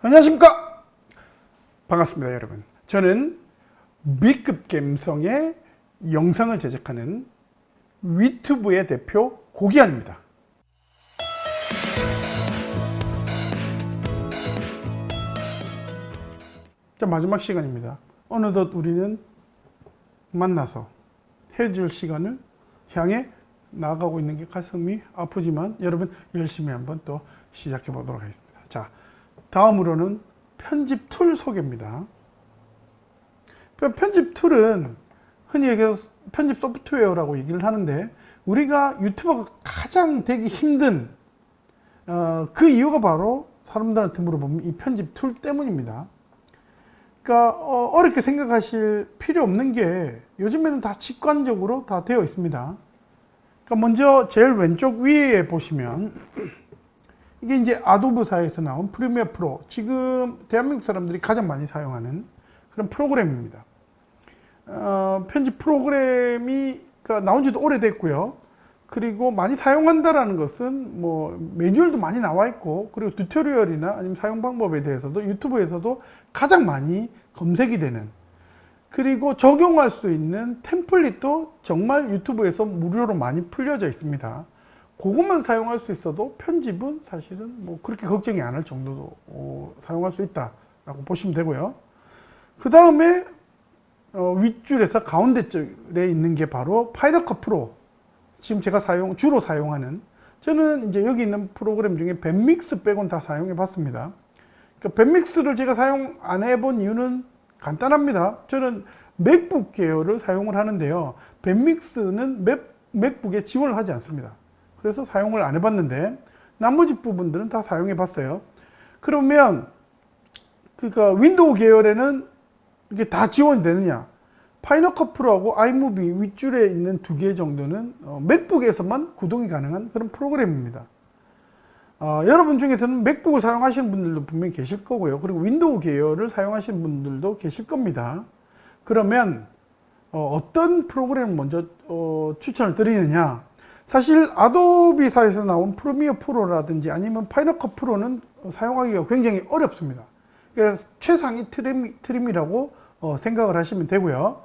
안녕하십니까? 반갑습니다 여러분. 저는 B급 감성의 영상을 제작하는 위튜브의 대표 고기환입니다. 자 마지막 시간입니다. 어느덧 우리는 만나서 헤어질 시간을 향해 나아가고 있는 게 가슴이 아프지만 여러분 열심히 한번 또 시작해 보도록 하겠습니다. 자 다음으로는 편집 툴 소개입니다. 편집 툴은 흔히 얘기해서 편집 소프트웨어라고 얘기를 하는데 우리가 유튜버가 가장 되기 힘든 어, 그 이유가 바로 사람들한테 물어보면 이 편집 툴 때문입니다. 그러니까 어렵게 생각하실 필요 없는 게 요즘에는 다 직관적으로 다 되어 있습니다. 그러니까 먼저 제일 왼쪽 위에 보시면 이게 이제 아도브사에서 나온 프리미어 프로 지금 대한민국 사람들이 가장 많이 사용하는 그런 프로그램입니다. 어, 편집 프로그램이 그러니까 나온 지도 오래됐고요. 그리고 많이 사용한다라는 것은 뭐 매뉴얼도 많이 나와 있고 그리고 튜토리얼이나 아니면 사용 방법에 대해서도 유튜브에서도 가장 많이 검색이 되는 그리고 적용할 수 있는 템플릿도 정말 유튜브에서 무료로 많이 풀려져 있습니다 그것만 사용할 수 있어도 편집은 사실은 뭐 그렇게 걱정이 안 할 정도로 어, 사용할 수 있다라고 보시면 되고요. 그 다음에 어, 윗줄에서 가운데 쪽에 있는 게 바로 파이널컷 프로 지금 제가 사용 주로 사용하는 저는 이제 여기 있는 프로그램 중에 밴믹스 빼곤 다 사용해 봤습니다. 그러니까 뱁믹스를 제가 사용 안 해본 이유는 간단합니다. 저는 MacBook 계열을 사용을 하는데요. 뱁믹스는 Mac, MacBook에 지원을 하지 않습니다. 그래서 사용을 안 해봤는데 나머지 부분들은 다 사용해 봤어요. 그러면 그러니까 Windows 계열에는 이게 다 지원이 되느냐? Final Cut Pro하고 iMovie 윗줄에 있는 두 개 정도는 어, MacBook에서만 구동이 가능한 그런 프로그램입니다. 어, 여러분 중에서는 MacBook을 사용하시는 분들도 분명히 계실 거고요. 그리고 Windows 계열을 사용하시는 분들도 계실 겁니다. 그러면 어떤 프로그램을 먼저 어, 추천을 드리느냐? 사실 Adobe사에서 나온 Premiere Pro라든지 아니면 Final Cut Pro는 사용하기가 굉장히 어렵습니다. 그래서 최상위 trim, trim이라고 어, 생각을 하시면 되고요.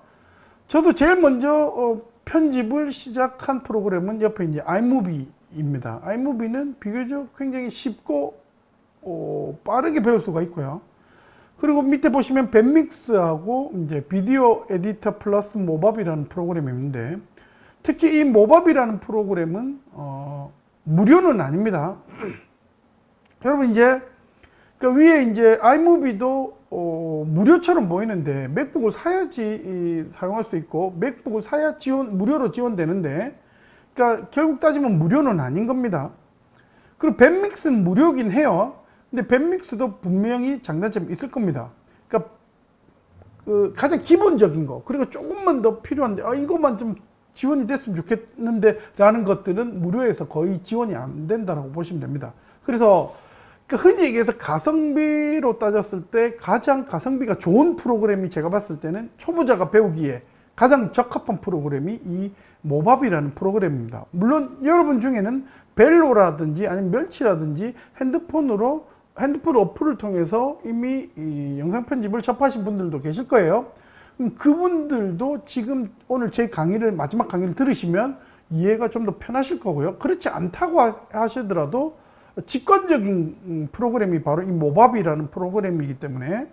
저도 제일 먼저 어, 편집을 시작한 프로그램은 옆에 이제 iMovie입니다. iMovie는 비교적 굉장히 쉽고 어, 빠르게 배울 수가 있고요. 그리고 밑에 보시면 밴믹스하고 이제 비디오 에디터 플러스 모밥이라는 프로그램이 있는데 특히 이 모밥이라는 프로그램은 어, 무료는 아닙니다. 여러분 이제 그 위에 이제 아이무비도 어, 무료처럼 보이는데 맥북을 사야지 사용할 수 있고 맥북을 사야 지원 무료로 지원되는데 그러니까 결국 따지면 무료는 아닌 겁니다. 그리고 밴믹스는 무료긴 해요. 근데 밴믹스도 분명히 장단점이 있을 겁니다. 그러니까 그 가장 기본적인 거 그리고 조금만 더 필요한데 아 이것만 좀 지원이 됐으면 좋겠는데 라는 것들은 무료에서 거의 지원이 안 된다고 보시면 됩니다. 그래서 그 흔히 얘기해서 가성비로 따졌을 때 가장 가성비가 좋은 프로그램이 제가 봤을 때는 초보자가 배우기에 가장 적합한 프로그램이 이 모밥이라는 프로그램입니다. 물론 여러분 중에는 벨로라든지 아니면 멸치라든지 핸드폰으로 핸드폰 어플을 통해서 이미 영상 편집을 접하신 분들도 계실 거예요. 그분들도 지금 오늘 제 강의를 마지막 강의를 들으시면 이해가 좀 더 편하실 거고요. 그렇지 않다고 하시더라도 직관적인 음, 프로그램이 바로 이 모밥이라는 프로그램이기 때문에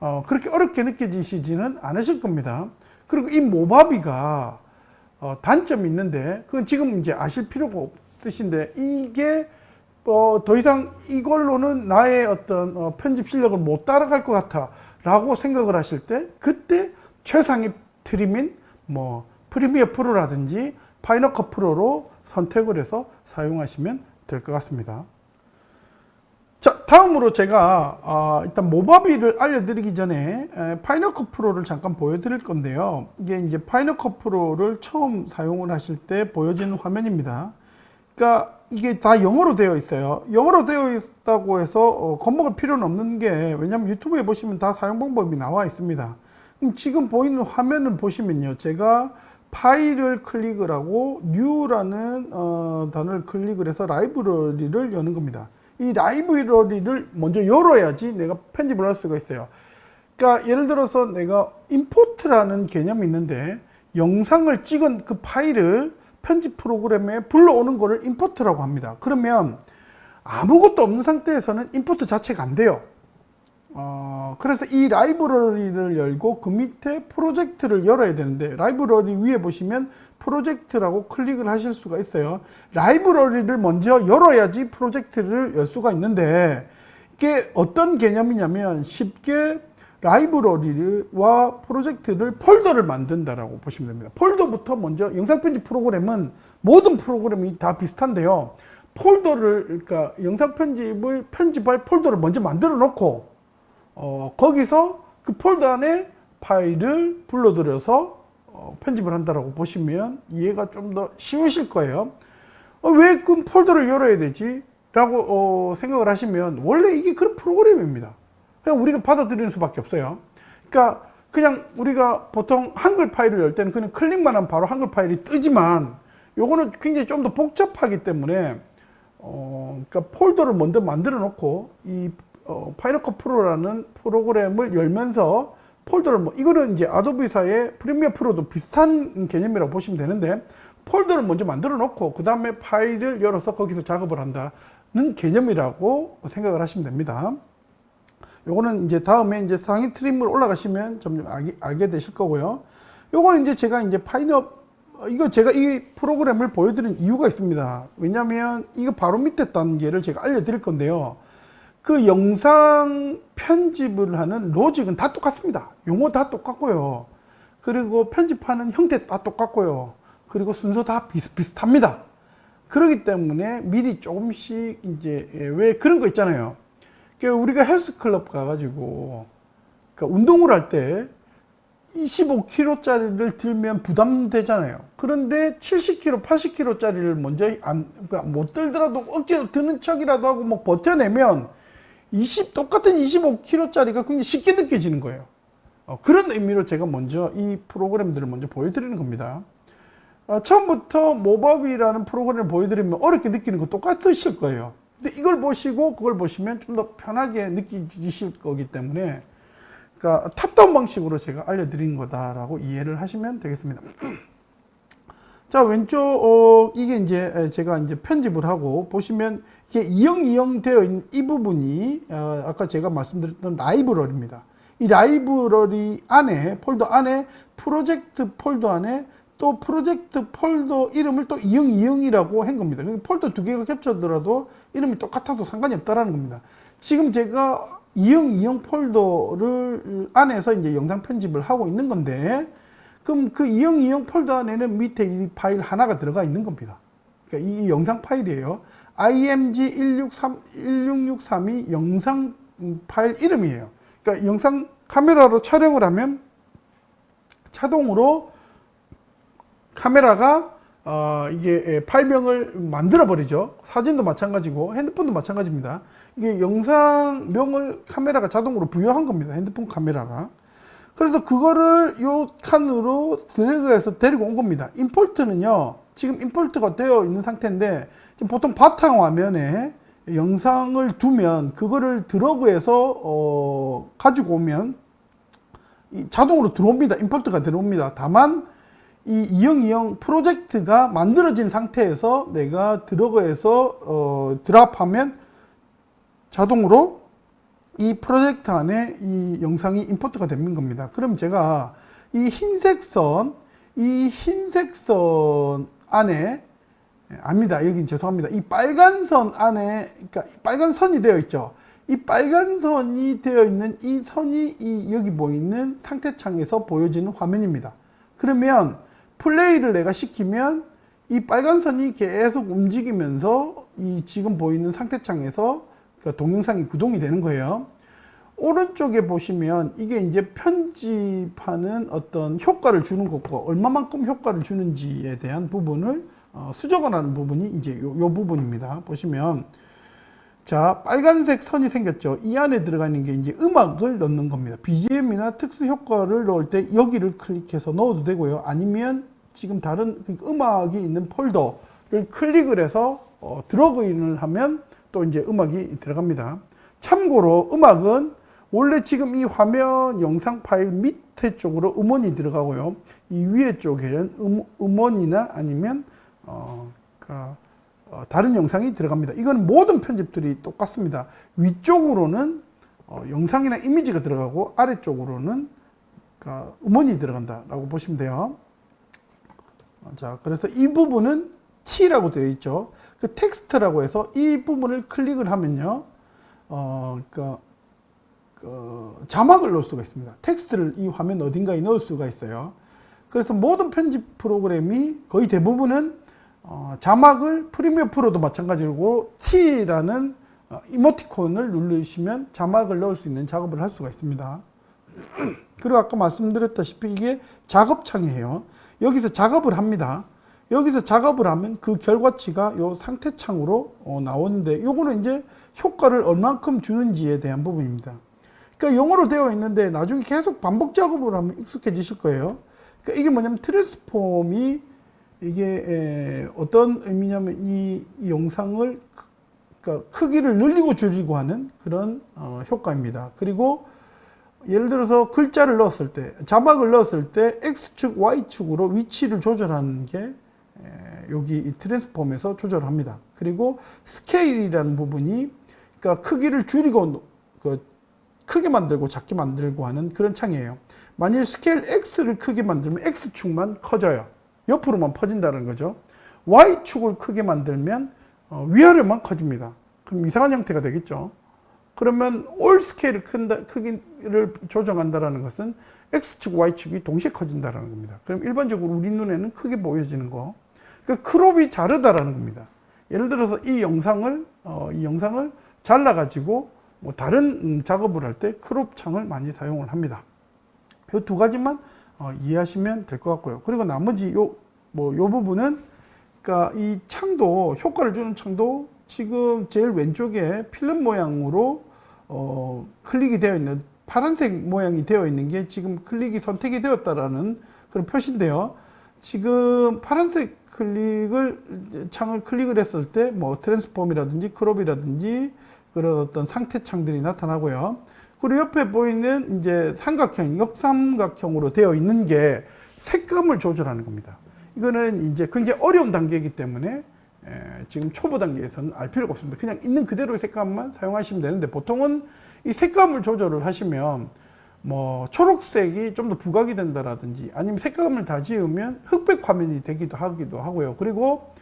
어, 그렇게 어렵게 느껴지시지는 않으실 겁니다. 그리고 이 Movavi가 어, 단점이 있는데 그건 지금 이제 아실 필요가 없으신데 이게 어, 더 이상 이걸로는 나의 어떤 어, 편집 실력을 못 따라갈 것 같아 라고 생각을 하실 때 그때 최상위 trim인 뭐 Premiere Pro라든지 Final Cut Pro로 선택을 해서 사용하시면 될 것 같습니다. 자 다음으로 제가 어, 일단 Movavi를 알려드리기 전에 파이널컷 프로를 잠깐 보여드릴 건데요. 이게 이제 파이널컷 프로를 처음 사용을 하실 때 보여지는 화면입니다. 그러니까 이게 다 영어로 되어 있어요. 영어로 되어 있다고 해서 어, 겁먹을 필요는 없는 게 왜냐하면 유튜브에 보시면 다 사용 방법이 나와 있습니다. 지금 보이는 화면을 보시면요. 제가 파일을 클릭을 하고 New라는 어, 단어를 클릭을 해서 라이브러리를 여는 겁니다. 이 라이브러리를 먼저 열어야지 내가 편집을 할 수가 있어요. 그러니까 예를 들어서 내가 임포트라는 개념이 있는데 영상을 찍은 그 파일을 편집 프로그램에 불러오는 거를 임포트라고 합니다. 그러면 아무것도 없는 상태에서는 임포트 자체가 안 돼요. 어, 그래서 이 라이브러리를 열고 그 밑에 프로젝트를 열어야 되는데 라이브러리 위에 보시면 프로젝트라고 클릭을 하실 수가 있어요. 라이브러리를 먼저 열어야지 프로젝트를 열 수가 있는데 이게 어떤 개념이냐면 쉽게 라이브러리와 프로젝트를 폴더를 만든다라고 보시면 됩니다. 폴더부터 먼저 영상 편집 프로그램은 모든 프로그램이 다 비슷한데요. 폴더를 그러니까 영상 편집을 편집할 폴더를 먼저 만들어 놓고 어, 거기서 그 폴더 안에 파일을 불러들여서 어, 편집을 한다라고 보시면 이해가 좀 더 쉬우실 거예요. 어, 왜 그 폴더를 열어야 되지? 라고 어, 생각을 하시면 원래 이게 그런 프로그램입니다. 그냥 우리가 받아들이는 수밖에 없어요. 그러니까 그냥 우리가 보통 한글 파일을 열 때는 그냥 클릭만 하면 바로 한글 파일이 뜨지만 요거는 굉장히 좀 더 복잡하기 때문에 어, 그러니까 폴더를 먼저 만들어 놓고 이 어, Final Cut Pro라는 프로그램을 열면서 폴더를 뭐 이거는 이제 Adobe사의 Premiere Pro도 비슷한 개념이라고 보시면 되는데 폴더를 먼저 만들어 놓고 그 다음에 파일을 열어서 거기서 작업을 한다는 개념이라고 생각을 하시면 됩니다. 요거는 이제 다음에 이제 상위 trim을 올라가시면 점점 알게, 알게 되실 거고요. 요거는 이제 제가 이제 파이너 이거 제가 이 프로그램을 보여드린 이유가 있습니다. 왜냐하면 이거 바로 밑에 단계를 제가 알려드릴 건데요. 그 영상 편집을 하는 로직은 다 똑같습니다. 용어 다 똑같고요. 그리고 편집하는 형태 다 똑같고요. 그리고 순서 다 비슷비슷합니다. 그렇기 때문에 미리 조금씩 이제 왜 그런 거 있잖아요. 그러니까 우리가 헬스클럽 가가지고 그러니까 운동을 할 때 25kg짜리를 들면 부담되잖아요. 그런데 70kg, 80kg짜리를 먼저 안, 그러니까 못 들더라도 억지로 드는 척이라도 하고 뭐 버텨내면 20, 똑같은 25kg짜리가 굉장히 쉽게 느껴지는 거예요. 어, 그런 의미로 제가 먼저 이 프로그램들을 먼저 보여드리는 겁니다. 어, 처음부터 모바비라는 프로그램을 보여드리면 어렵게 느끼는 거 똑같으실 거예요. 근데 이걸 보시고 그걸 보시면 좀 더 편하게 느끼실 거기 때문에 그러니까 탑다운 방식으로 제가 알려드린 거다라고 이해를 하시면 되겠습니다. 자 왼쪽 어, 이게 이제 제가 이제 편집을 하고 보시면 이게 이형 이형 되어 있는 이 부분이 어, 아까 제가 말씀드렸던 라이브러리입니다. 이 라이브러리 안에 폴더 안에 프로젝트 폴더 안에 또 프로젝트 폴더 이름을 또 이형 이형이라고 한 겁니다. 폴더 두 개가 겹쳐더라도 이름이 똑같아도 상관이 없다라는 겁니다. 지금 제가 이형 이형 폴더를 안에서 이제 영상 편집을 하고 있는 건데 그럼 그 이형 이형 폴더 안에는 밑에 이 파일 하나가 들어가 있는 겁니다. 그러니까 이 영상 파일이에요. img 163 1663이 영상 파일 이름이에요. 그러니까 영상 카메라로 촬영을 하면 자동으로 카메라가 어, 이게 파일명을 만들어 버리죠. 사진도 마찬가지고 핸드폰도 마찬가지입니다. 이게 영상명을 카메라가 자동으로 부여한 겁니다. 핸드폰 카메라가. 그래서 그거를 요 칸으로 드래그해서 데리고 온 겁니다. 임포트는요. 지금 임포트가 되어 있는 상태인데 지금 보통 바탕 화면에 영상을 두면 그거를 드러그해서 어, 가지고 오면 자동으로 들어옵니다. 임포트가 들어옵니다. 다만 이 이형 이형 프로젝트가 만들어진 상태에서 내가 드러그해서 어, 드랍하면 자동으로 이 프로젝트 안에 이 영상이 임포트가 되는 겁니다. 그럼 제가 이 흰색 선, 이 흰색 선 안에 아닙니다. 여긴 죄송합니다. 이 빨간 선 안에 그러니까 빨간 선이 되어 있죠. 이 빨간 선이 되어 있는 이 선이 이 여기 보이는 상태 창에서 보여지는 화면입니다. 그러면 플레이를 내가 시키면 이 빨간 선이 계속 움직이면서 이 지금 보이는 상태 창에서 그 동영상이 구동이 되는 거예요. 오른쪽에 보시면 이게 이제 편집하는 어떤 효과를 주는 것과 얼마만큼 효과를 주는지에 대한 부분을 어, 수정을 하는 부분이 이제 요, 요 부분입니다. 보시면 자 빨간색 선이 생겼죠. 이 안에 들어가 있는 게 이제 음악을 넣는 겁니다. BGM이나 특수 효과를 넣을 때 여기를 클릭해서 넣어도 되고요. 아니면 지금 다른 그 음악이 있는 폴더를 클릭을 해서 어, 드러그인을 하면 또 이제 음악이 들어갑니다. 참고로 음악은 원래 지금 이 화면 영상 파일 밑에 쪽으로 음원이 들어가고요. 이 위에 쪽에는 음, 음원이나 아니면 어, 그, 어, 다른 영상이 들어갑니다. 이건 모든 편집들이 똑같습니다. 위쪽으로는 어, 영상이나 이미지가 들어가고 아래쪽으로는 그 음원이 들어간다라고 보시면 돼요. 어, 자, 그래서 이 부분은 T라고 되어 있죠. 그 텍스트라고 해서 이 부분을 클릭을 하면요. 어, 그러니까 그 자막을 넣을 수가 있습니다. 텍스트를 이 화면 어딘가에 넣을 수가 있어요. 그래서 모든 편집 프로그램이 거의 대부분은 어, 자막을 프리미어 프로도 마찬가지고 T라는 어, 이모티콘을 누르시면 자막을 넣을 수 있는 작업을 할 수가 있습니다. 그리고 아까 말씀드렸다시피 이게 작업창이에요. 여기서 작업을 합니다. 여기서 작업을 하면 그 결과치가 요 상태 창으로 어, 나오는데 요거는 이제 효과를 얼만큼 주는지에 대한 부분입니다. 그러니까 영어로 되어 있는데 나중에 계속 반복 작업을 하면 익숙해지실 거예요. 그러니까 이게 뭐냐면 트랜스폼이 이게 에, 어떤 의미냐면 이, 이 영상을 크, 그러니까 크기를 늘리고 줄이고 하는 그런 어, 효과입니다. 그리고 예를 들어서 글자를 넣었을 때 자막을 넣었을 때 X축, Y축으로 위치를 조절하는 게 에, 여기 이 transform에서 조절합니다. 그리고 scale이라는 부분이 그러니까 크기를 줄이고 그 크게 만들고 작게 만들고 하는 그런 창이에요. 만일 scale X를 크게 만들면 X축만 커져요. 옆으로만 퍼진다는 거죠. Y축을 크게 만들면 어, 위아래만 커집니다. 그럼 이상한 형태가 되겠죠. 그러면 all scale을 큰다, 크기를 조정한다는 것은 X축, Y축이 동시에 커진다는 겁니다. 그럼 일반적으로 우리 눈에는 크게 보여지는 거. 그 crop이 자르다라는 겁니다. 예를 들어서 이 영상을, 어, 이 영상을 잘라가지고 뭐 다른 음, 작업을 할 때 crop 창을 많이 사용을 합니다. 이 두 가지만 어, 이해하시면 될 것 같고요. 그리고 나머지 요, 뭐, 요 부분은, 그니까 이 창도, 효과를 주는 창도 지금 제일 왼쪽에 필름 모양으로, 어, 클릭이 되어 있는, 파란색 모양이 되어 있는 게 지금 클릭이 선택이 되었다라는 그런 표시인데요. 지금 파란색 클릭을, 창을 클릭을 했을 때, 뭐, transform이라든지 crop이라든지 그런 어떤 상태 창들이 나타나고요. 그리고 옆에 보이는 이제 삼각형, 역삼각형으로 되어 있는 게 색감을 조절하는 겁니다. 이거는 이제 굉장히 어려운 단계이기 때문에 지금 초보 단계에서는 알 필요가 없습니다. 그냥 있는 그대로의 색감만 사용하시면 되는데 보통은 이 색감을 조절을 하시면 뭐 초록색이 좀 더 부각이 된다라든지 아니면 색감을 다 지으면 흑백 화면이 되기도 하기도 하고요. 그리고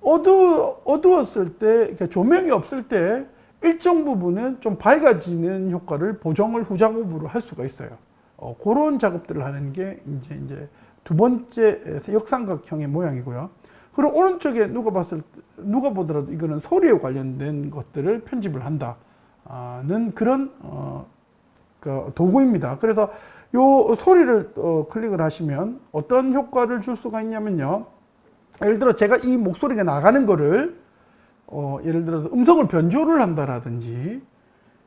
어두, 어두웠을 때, 그러니까 조명이 없을 때 일정 부분은 좀 밝아지는 효과를 보정을 후작업으로 할 수가 있어요. 어, 그런 작업들을 하는 게 이제 이제 두 번째 역삼각형의 모양이고요. 그리고 오른쪽에 누가 봤을 누가 보더라도 이거는 소리에 관련된 것들을 편집을 한다는 그런 어, 그 도구입니다. 그래서 요 소리를 어, 클릭을 하시면 어떤 효과를 줄 수가 있냐면요. 예를 들어 제가 이 목소리가 나가는 거를 어, 예를 들어서 음성을 변조를 한다라든지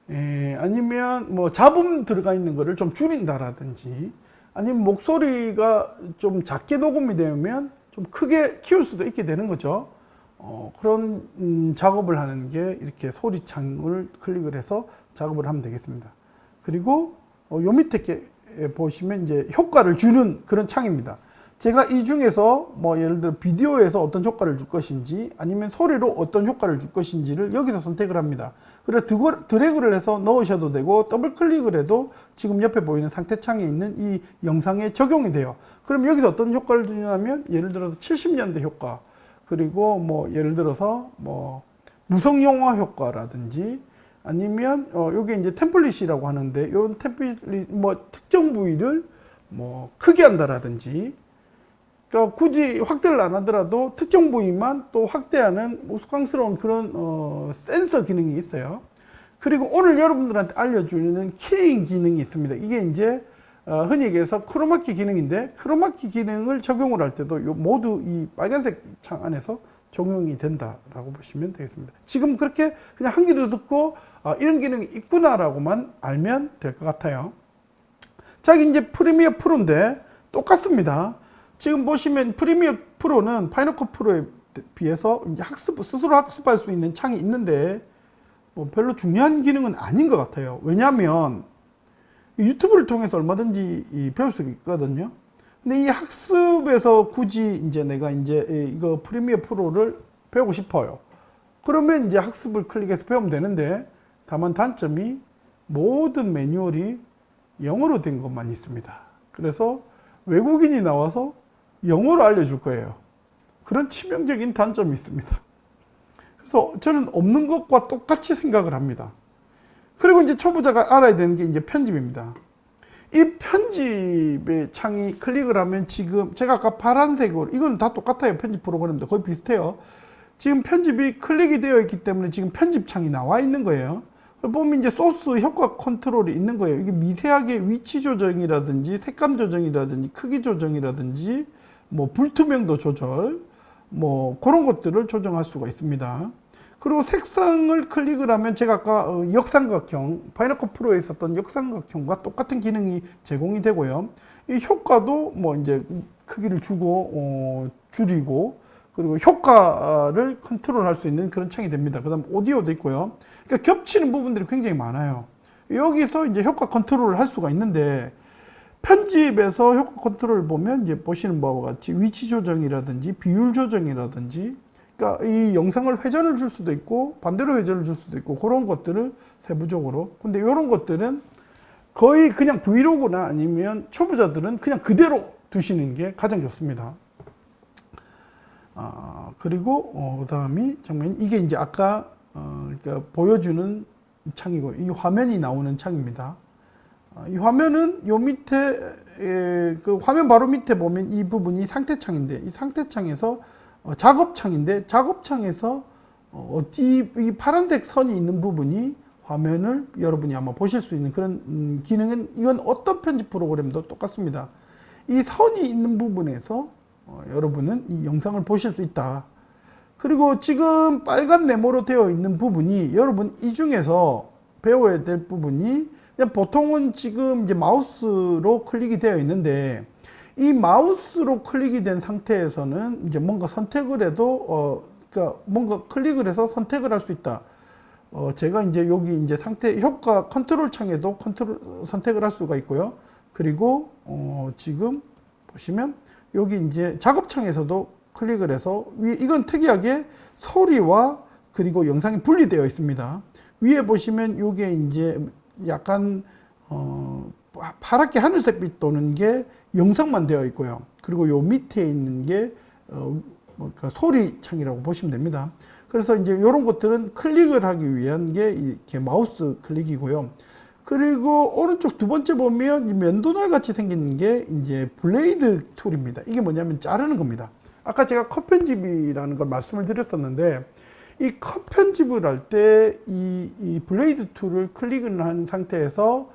에, 아니면 뭐 잡음 들어가 있는 거를 좀 줄인다라든지 아니면 목소리가 좀 작게 녹음이 되면 좀 크게 키울 수도 있게 되는 거죠. 어, 그런 음, 작업을 하는 게 이렇게 소리창을 클릭을 해서 작업을 하면 되겠습니다. 그리고 어, 요 밑에 보시면 이제 효과를 주는 그런 창입니다. 제가 이 중에서 뭐 예를 들어 비디오에서 어떤 효과를 줄 것인지 아니면 소리로 어떤 효과를 줄 것인지를 여기서 선택을 합니다. 그래서 드래그를 해서 넣으셔도 되고 더블 클릭을 해도 지금 옆에 보이는 상태 창에 있는 이 영상에 적용이 돼요. 그럼 여기서 어떤 효과를 주냐면 예를 들어서 70년대 효과 그리고 뭐 예를 들어서 뭐 무성 영화 효과라든지 아니면 어 요게 이제 template이라고 하는데 요 template 뭐 특정 부위를 뭐 크게 한다라든지 그러니까 굳이 확대를 안 하더라도 특정 부위만 또 확대하는 우스꽝스러운 그런 어, 센서 기능이 있어요. 그리고 오늘 여러분들한테 알려주는 keying 기능이 있습니다. 이게 이제 어, 흔히 얘기해서 크로마키 기능인데 크로마키 기능을 적용을 할 때도 모두 이 빨간색 창 안에서 적용이 된다라고 보시면 되겠습니다. 지금 그렇게 그냥 한 귀로 듣고 아, 이런 기능이 있구나라고만 알면 될 것 같아요. 자, 이제 Premiere Pro인데 똑같습니다. 지금 보시면 Premiere Pro는 Final Cut Pro에 비해서 이제 학습, 스스로 학습할 수 있는 창이 있는데 뭐 별로 중요한 기능은 아닌 것 같아요. 왜냐하면 유튜브를 통해서 얼마든지 이 배울 수 있거든요. 근데 이 학습에서 굳이 이제 내가 이제 이- 이거 프리미어 프로를 배우고 싶어요. 그러면 이제 학습을 클릭해서 배우면 되는데 다만 단점이 모든 매뉴얼이 영어로 된 것만 있습니다. 그래서 외국인이 나와서 영어로 알려줄 거예요. 그런 치명적인 단점이 있습니다. 그래서 저는 없는 것과 똑같이 생각을 합니다. 그리고 이제 초보자가 알아야 되는 게 이제 편집입니다. 이 편집의 창이 클릭을 하면 지금 제가 아까 파란색으로 이건 다 똑같아요. 편집 프로그램도 거의 비슷해요. 지금 편집이 클릭이 되어 있기 때문에 지금 편집 창이 나와 있는 거예요. 그걸 보면 이제 소스 효과 컨트롤이 있는 거예요. 이게 미세하게 위치 조정이라든지 색감 조정이라든지 크기 조정이라든지 뭐 불투명도 조절 뭐 그런 것들을 조정할 수가 있습니다. 그리고 색상을 클릭을 하면 제가 아까 어, 역삼각형 파이너컷 프로에 있었던 역삼각형과 똑같은 기능이 제공이 되고요. 이 효과도 뭐 이제 크기를 주고 어, 줄이고 그리고 효과를 컨트롤할 수 있는 그런 창이 됩니다. 그 다음 오디오도 있고요. 그러니까 겹치는 부분들이 굉장히 많아요. 여기서 이제 효과 컨트롤을 할 수가 있는데 편집에서 효과 컨트롤을 보면 이제 보시는 바와 같이 위치 조정이라든지 비율 조정이라든지 그러니까 이 영상을 회전을 줄 수도 있고 반대로 회전을 줄 수도 있고 그런 것들을 세부적으로 근데 이런 것들은 거의 그냥 브이로그나 아니면 초보자들은 그냥 그대로 두시는 게 가장 좋습니다. 아, 그리고 어, 그 다음이 정말 이게 이제 아까 어, 그러니까 보여주는 창이고 이 화면이 나오는 창입니다. 아, 이 화면은 요 밑에 에, 그 화면 바로 밑에 보면 이 부분이 상태 창인데 이 상태 창에서 어, 작업 창인데 작업 창에서 어, 어디 이 파란색 선이 있는 부분이 화면을 여러분이 아마 보실 수 있는 그런 음, 기능은 이건 어떤 편집 프로그램도 똑같습니다. 이 선이 있는 부분에서 어, 여러분은 이 영상을 보실 수 있다. 그리고 지금 빨간 네모로 되어 있는 부분이 여러분 이 중에서 배워야 될 부분이 보통은 지금 이제 마우스로 클릭이 되어 있는데 이 마우스로 클릭이 된 상태에서는 이제 뭔가 선택을 해도 어 그러니까 뭔가 클릭을 해서 선택을 할 수 있다. 어 제가 이제 여기 이제 상태 효과 컨트롤 창에도 컨트롤 선택을 할 수가 있고요. 그리고 어 지금 보시면 여기 이제 작업창에서도 클릭을 해서 위 이건 특이하게 소리와 그리고 영상이 분리되어 있습니다. 위에 보시면 이게 이제 약간 어 파랗게 하늘색빛 도는 게 영상만 되어 있고요. 그리고 요 밑에 있는 게 어, 뭐그 소리 창이라고 보시면 됩니다. 그래서 이제 이런 것들은 클릭을 하기 위한 게 이렇게 마우스 클릭이고요. 그리고 오른쪽 두 번째 보면 이 면도날 같이 생긴 게 이제 blade tool입니다. 이게 뭐냐면 자르는 겁니다. 아까 제가 컷 편집이라는 걸 말씀을 드렸었는데 이 컷 편집을 할 때 이 이 blade tool을 클릭을 한 상태에서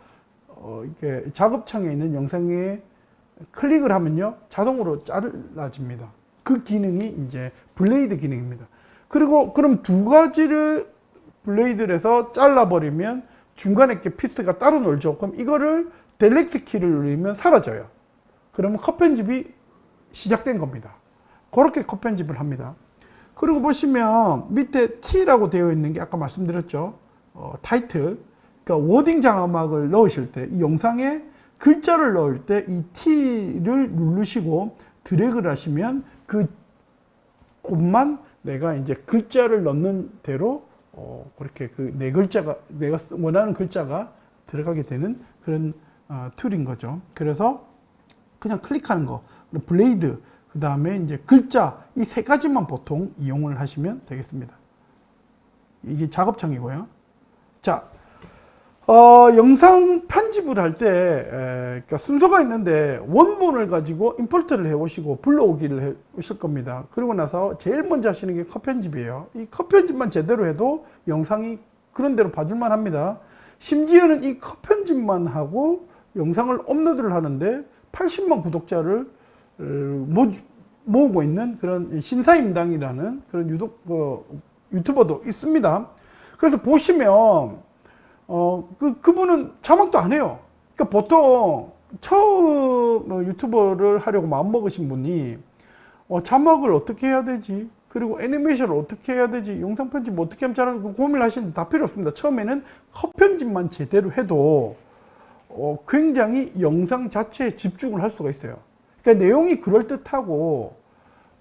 어 이렇게 작업창에 있는 영상에 클릭을 하면요 자동으로 잘라집니다. 그 기능이 이제 blade 기능입니다. 그리고 그럼 두 가지를 blade를 해서 잘라버리면 중간에 이렇게 piece가 따로 놀죠. 그럼 이거를 delete 키를 누르면 사라져요. 그러면 컷 편집이 시작된 겁니다. 그렇게 컷 편집을 합니다. 그리고 보시면 밑에 T라고 되어 있는 게 아까 말씀드렸죠. 어, 타이틀. 그러니까 wording 자막을 넣으실 때 이 영상에 글자를 넣을 때 이 T를 누르시고 드래그를 하시면 그 곳만 내가 이제 글자를 넣는 대로 어, 그렇게 그네 글자가 내가 쓰- 원하는 글자가 들어가게 되는 그런 어, tool인 거죠. 그래서 그냥 클릭하는 거, blade, 그 다음에 이제 글자 이 세 가지만 보통 이용을 하시면 되겠습니다. 이게 작업창이고요. 자, 어, 영상 편집을 할때 그러니까 순서가 있는데 원본을 가지고 임포트를 해오시고 불러오기를 해 오실 겁니다. 그리고 나서 제일 먼저 하시는 게 컷 편집이에요. 이 컷 편집만 제대로 해도 영상이 그런 대로 봐줄만 합니다. 심지어는 이 컷 편집만 하고 영상을 업로드를 하는데 80만 구독자를 어, 모, 모으고 있는 그런 신사임당이라는 그런 유독, 어, 유튜버도 있습니다. 그래서 보시면 어, 그, 그분은 자막도 안 해요. 그러니까 보통 처음 어, 유튜버를 하려고 마음먹으신 분이 어, 자막을 어떻게 해야 되지? 그리고 애니메이션을 어떻게 해야 되지 영상 편집 어떻게 하면 잘하는 그 고민을 하시는데 다 필요 없습니다 처음에는 컷 편집만 제대로 해도 어, 굉장히 영상 자체에 집중을 할 수가 있어요 그러니까 내용이 그럴듯하고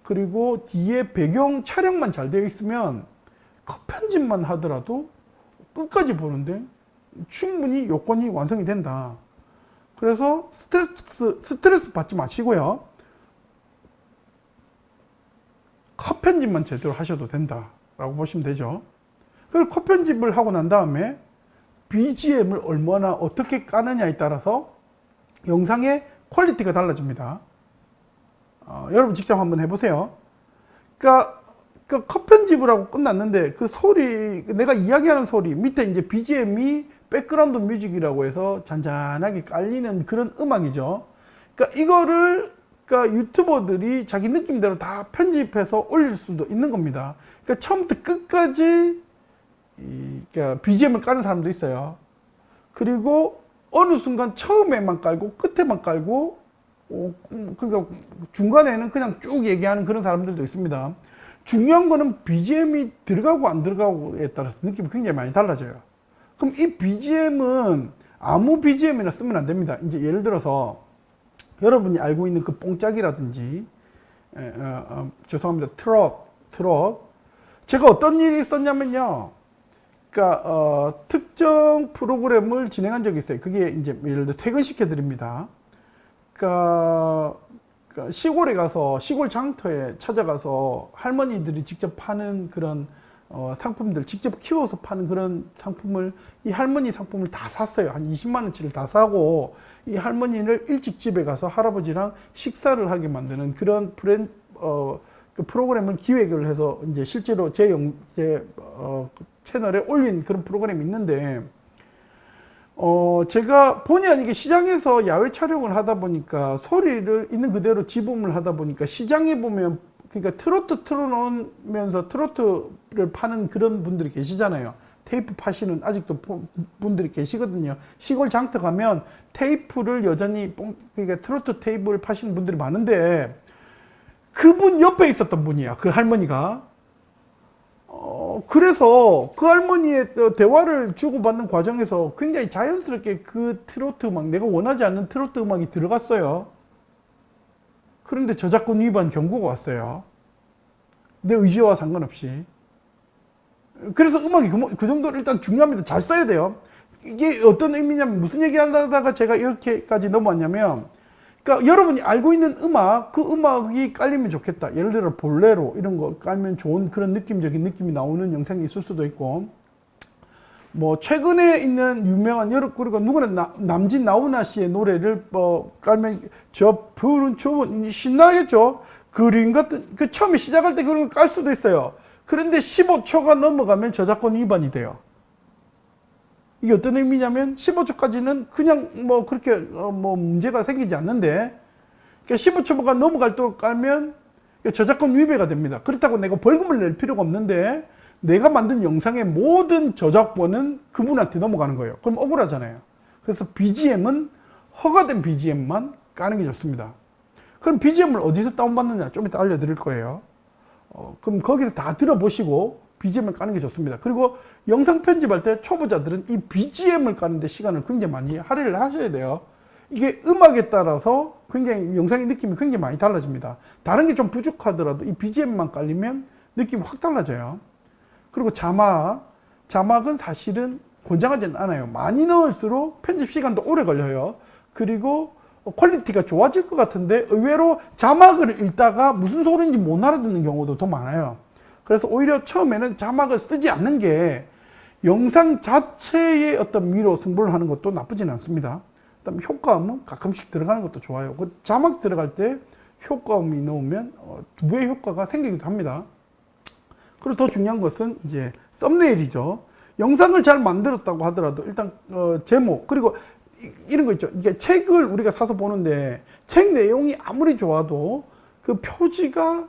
그리고 뒤에 배경 촬영만 잘 되어 있으면 컷 편집만 하더라도 끝까지 보는데 충분히 요건이 완성이 된다 그래서 스트레스, 스트레스 받지 마시고요 컷 편집만 제대로 하셔도 된다 라고 보시면 되죠. 그리고 컷 편집을 하고 난 다음에 BGM을 얼마나 어떻게 까느냐에 따라서 영상의 quality가 달라집니다. 어, 여러분 직접 한번 해보세요. 그러니까 그컷 편집을 하고 끝났는데 그 소리 내가 이야기하는 소리 밑에 이제 BGM이 background music이라고 해서 잔잔하게 깔리는 그런 음악이죠. 그러니까 이거를 그러니까 유튜버들이 자기 느낌대로 다 편집해서 올릴 수도 있는 겁니다. 그러니까 처음부터 끝까지 이, 그러니까 BGM을 까는 사람도 있어요. 그리고 어느 순간 처음에만 깔고 끝에만 깔고 어, 그러니까 중간에는 그냥 쭉 얘기하는 그런 사람들도 있습니다. 중요한 거는 BGM이 들어가고 안 들어가고에 따라서 느낌이 굉장히 많이 달라져요. 그럼 이 BGM은 아무 BGM이나 쓰면 안 됩니다. 이제 예를 들어서 여러분이 알고 있는 그 뽕짝이라든지 에, 어, 어, 죄송합니다 트롯 트롯 제가 어떤 일이 있었냐면요 그러니까 어, 특정 프로그램을 진행한 적이 있어요 그게 이제 예를 들어 퇴근시켜 드립니다 그러니까, 그러니까 시골에 가서 시골 장터에 찾아가서 할머니들이 직접 파는 그런 어, 상품들 직접 키워서 파는 그런 상품을 이 할머니 상품을 다 샀어요. 한 20만 원치를 다 사고 이 할머니를 일찍 집에 가서 할아버지랑 식사를 하게 만드는 그런 브랜 어, 그 프로그램을 기획을 해서 이제 실제로 제, 영, 제 어, 채널에 올린 그런 프로그램이 있는데 어, 제가 본의 아니게 시장에서 야외 촬영을 하다 보니까 소리를 있는 그대로 지음을 하다 보니까 시장에 보면 그러니까 트로트 틀어놓으면서 트로트를 파는 그런 분들이 계시잖아요. 테이프 파시는 아직도 분들이 계시거든요. 시골 장터 가면 테이프를 여전히 그러니까 트로트 테이프를 파시는 분들이 많은데 그분 옆에 있었던 분이야. 그 할머니가. 어, 그래서 그 할머니의 대화를 주고받는 과정에서 굉장히 자연스럽게 그 트로트 음악, 내가 원하지 않는 트로트 음악이 들어갔어요. 그런데 저작권 위반 경고가 왔어요. 내 의지와 상관없이. 그래서 음악이 그, 그 정도로 일단 중요합니다. 잘 써야 돼요. 이게 어떤 의미냐면 무슨 얘기 하다가 제가 이렇게까지 넘어왔냐면 그러니까 여러분이 알고 있는 음악 그 음악이 깔리면 좋겠다. 예를 들어 볼레로 이런 거 깔면 좋은 그런 느낌적인 느낌이 나오는 영상이 있을 수도 있고. 뭐 최근에 있는 유명한 여러 그리고 누구나 나, 남진 나훈아 씨의 노래를 뭐 깔면 저 푸른 초원 신나겠죠? 그림 같은 그 처음에 시작할 때 그런 걸 깔 수도 있어요. 그런데 15초가 넘어가면 저작권 위반이 돼요 이게 어떤 의미냐면 15초까지는 그냥 뭐 그렇게 어 뭐 문제가 생기지 않는데 그러니까 15초가 넘어갈 때 깔면 저작권 위배가 됩니다 그렇다고 내가 벌금을 낼 필요가 없는데 내가 만든 영상의 모든 저작권은 그분한테 넘어가는 거예요. 그럼 억울하잖아요. 그래서 BGM은 허가된 BGM만 까는 게 좋습니다. 그럼 BGM을 어디서 다운받느냐 좀 이따 알려드릴 거예요. 어, 그럼 거기서 다 들어보시고 BGM을 까는 게 좋습니다. 그리고 영상 편집할 때 초보자들은 이 BGM을 까는데 시간을 굉장히 많이 할애를 하셔야 돼요. 이게 음악에 따라서 굉장히 영상의 느낌이 굉장히 많이 달라집니다. 다른 게 좀 부족하더라도 이 BGM만 깔리면 느낌이 확 달라져요. 그리고 자막, 자막은 사실은 권장하지는 않아요. 많이 넣을수록 편집 시간도 오래 걸려요. 그리고 quality가 좋아질 것 같은데 의외로 자막을 읽다가 무슨 소리인지 못 알아듣는 경우도 더 많아요. 그래서 오히려 처음에는 자막을 쓰지 않는 게 영상 자체의 어떤 미로 승부를 하는 것도 나쁘진 않습니다. 그다음 효과음은 가끔씩 들어가는 것도 좋아요. 그 자막 들어갈 때 효과음이 넣으면 어, 두 배의 효과가 생기기도 합니다. 그리고 더 중요한 것은 이제 thumbnail이죠. 영상을 잘 만들었다고 하더라도 일단 어, 제목 그리고 이, 런 거 있죠. 이게 책을 우리가 사서 보는데 책 내용이 아무리 좋아도 그 표지가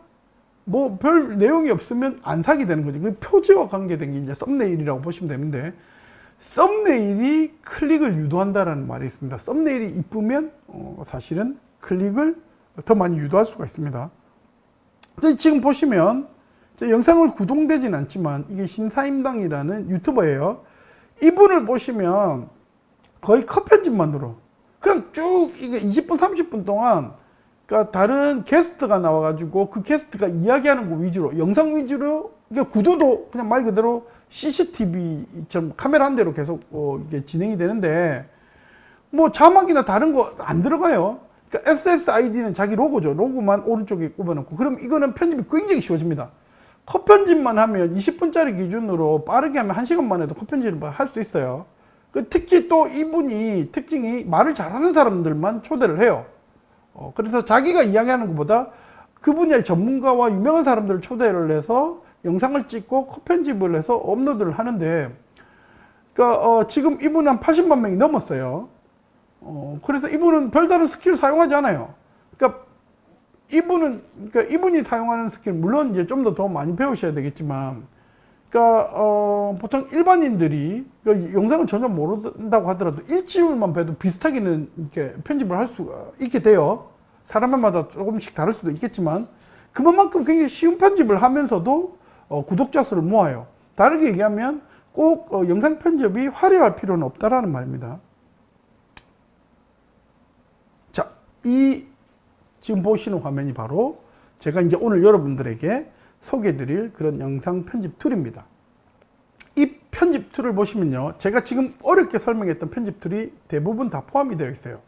뭐 별 내용이 없으면 안 사게 되는 거죠. 그 표지와 관계된 게 이제 썸네일이라고 보시면 되는데 썸네일이 클릭을 유도한다라는 말이 있습니다. 썸네일이 이쁘면 어, 사실은 클릭을 더 많이 유도할 수가 있습니다. 지금 보시면 저 영상을 구동되진 않지만 이게 신사임당이라는 유튜버예요. 이분을 보시면 거의 컷 편집만으로 그냥 쭉 이게 20분 30분 동안 그러니까 다른 게스트가 나와가지고 그 게스트가 이야기하는 거 위주로 영상 위주로 이게 구도도 그냥 말 그대로 CCTV처럼 카메라 한 대로 계속 어 이게 진행이 되는데 뭐 자막이나 다른 거 안 들어가요. 그러니까 SSID는 자기 로고죠. 로고만 오른쪽에 꼽아놓고 그럼 이거는 편집이 굉장히 쉬워집니다. 컷 편집만 하면 20분짜리 기준으로 빠르게 하면 1시간만 해도 컷 편집을 할 수 있어요. 그 특히 또 이분이 특징이 말을 잘하는 사람들만 초대를 해요. 어, 그래서 자기가 이야기하는 것보다 그 분야의 전문가와 유명한 사람들을 초대를 해서 영상을 찍고 컷 편집을 해서 업로드를 하는데 그러니까 어, 지금 이분은 한 80만 명이 넘었어요. 어, 그래서 이분은 별다른 스킬 사용하지 않아요. 그러니까 이분은 그러니까 이분이 사용하는 스킬 물론 이제 좀 더 더 많이 배우셔야 되겠지만 그러니까 어, 보통 일반인들이 그러니까 영상을 전혀 모른다고 하더라도 일주일만 봐도 비슷하게는 이렇게 편집을 할 수가 있게 돼요. 사람마다 조금씩 다를 수도 있겠지만 그만큼 굉장히 쉬운 편집을 하면서도 어, 구독자 수를 모아요. 다르게 얘기하면 꼭 어, 영상 편집이 화려할 필요는 없다라는 말입니다. 자, 이 지금 보시는 화면이 바로 제가 이제 오늘 여러분들에게 소개해 드릴 그런 영상 편집 tool입니다. 이 편집 tool을 보시면요. 제가 지금 어렵게 설명했던 편집 tool이 대부분 다 포함이 되어 있어요.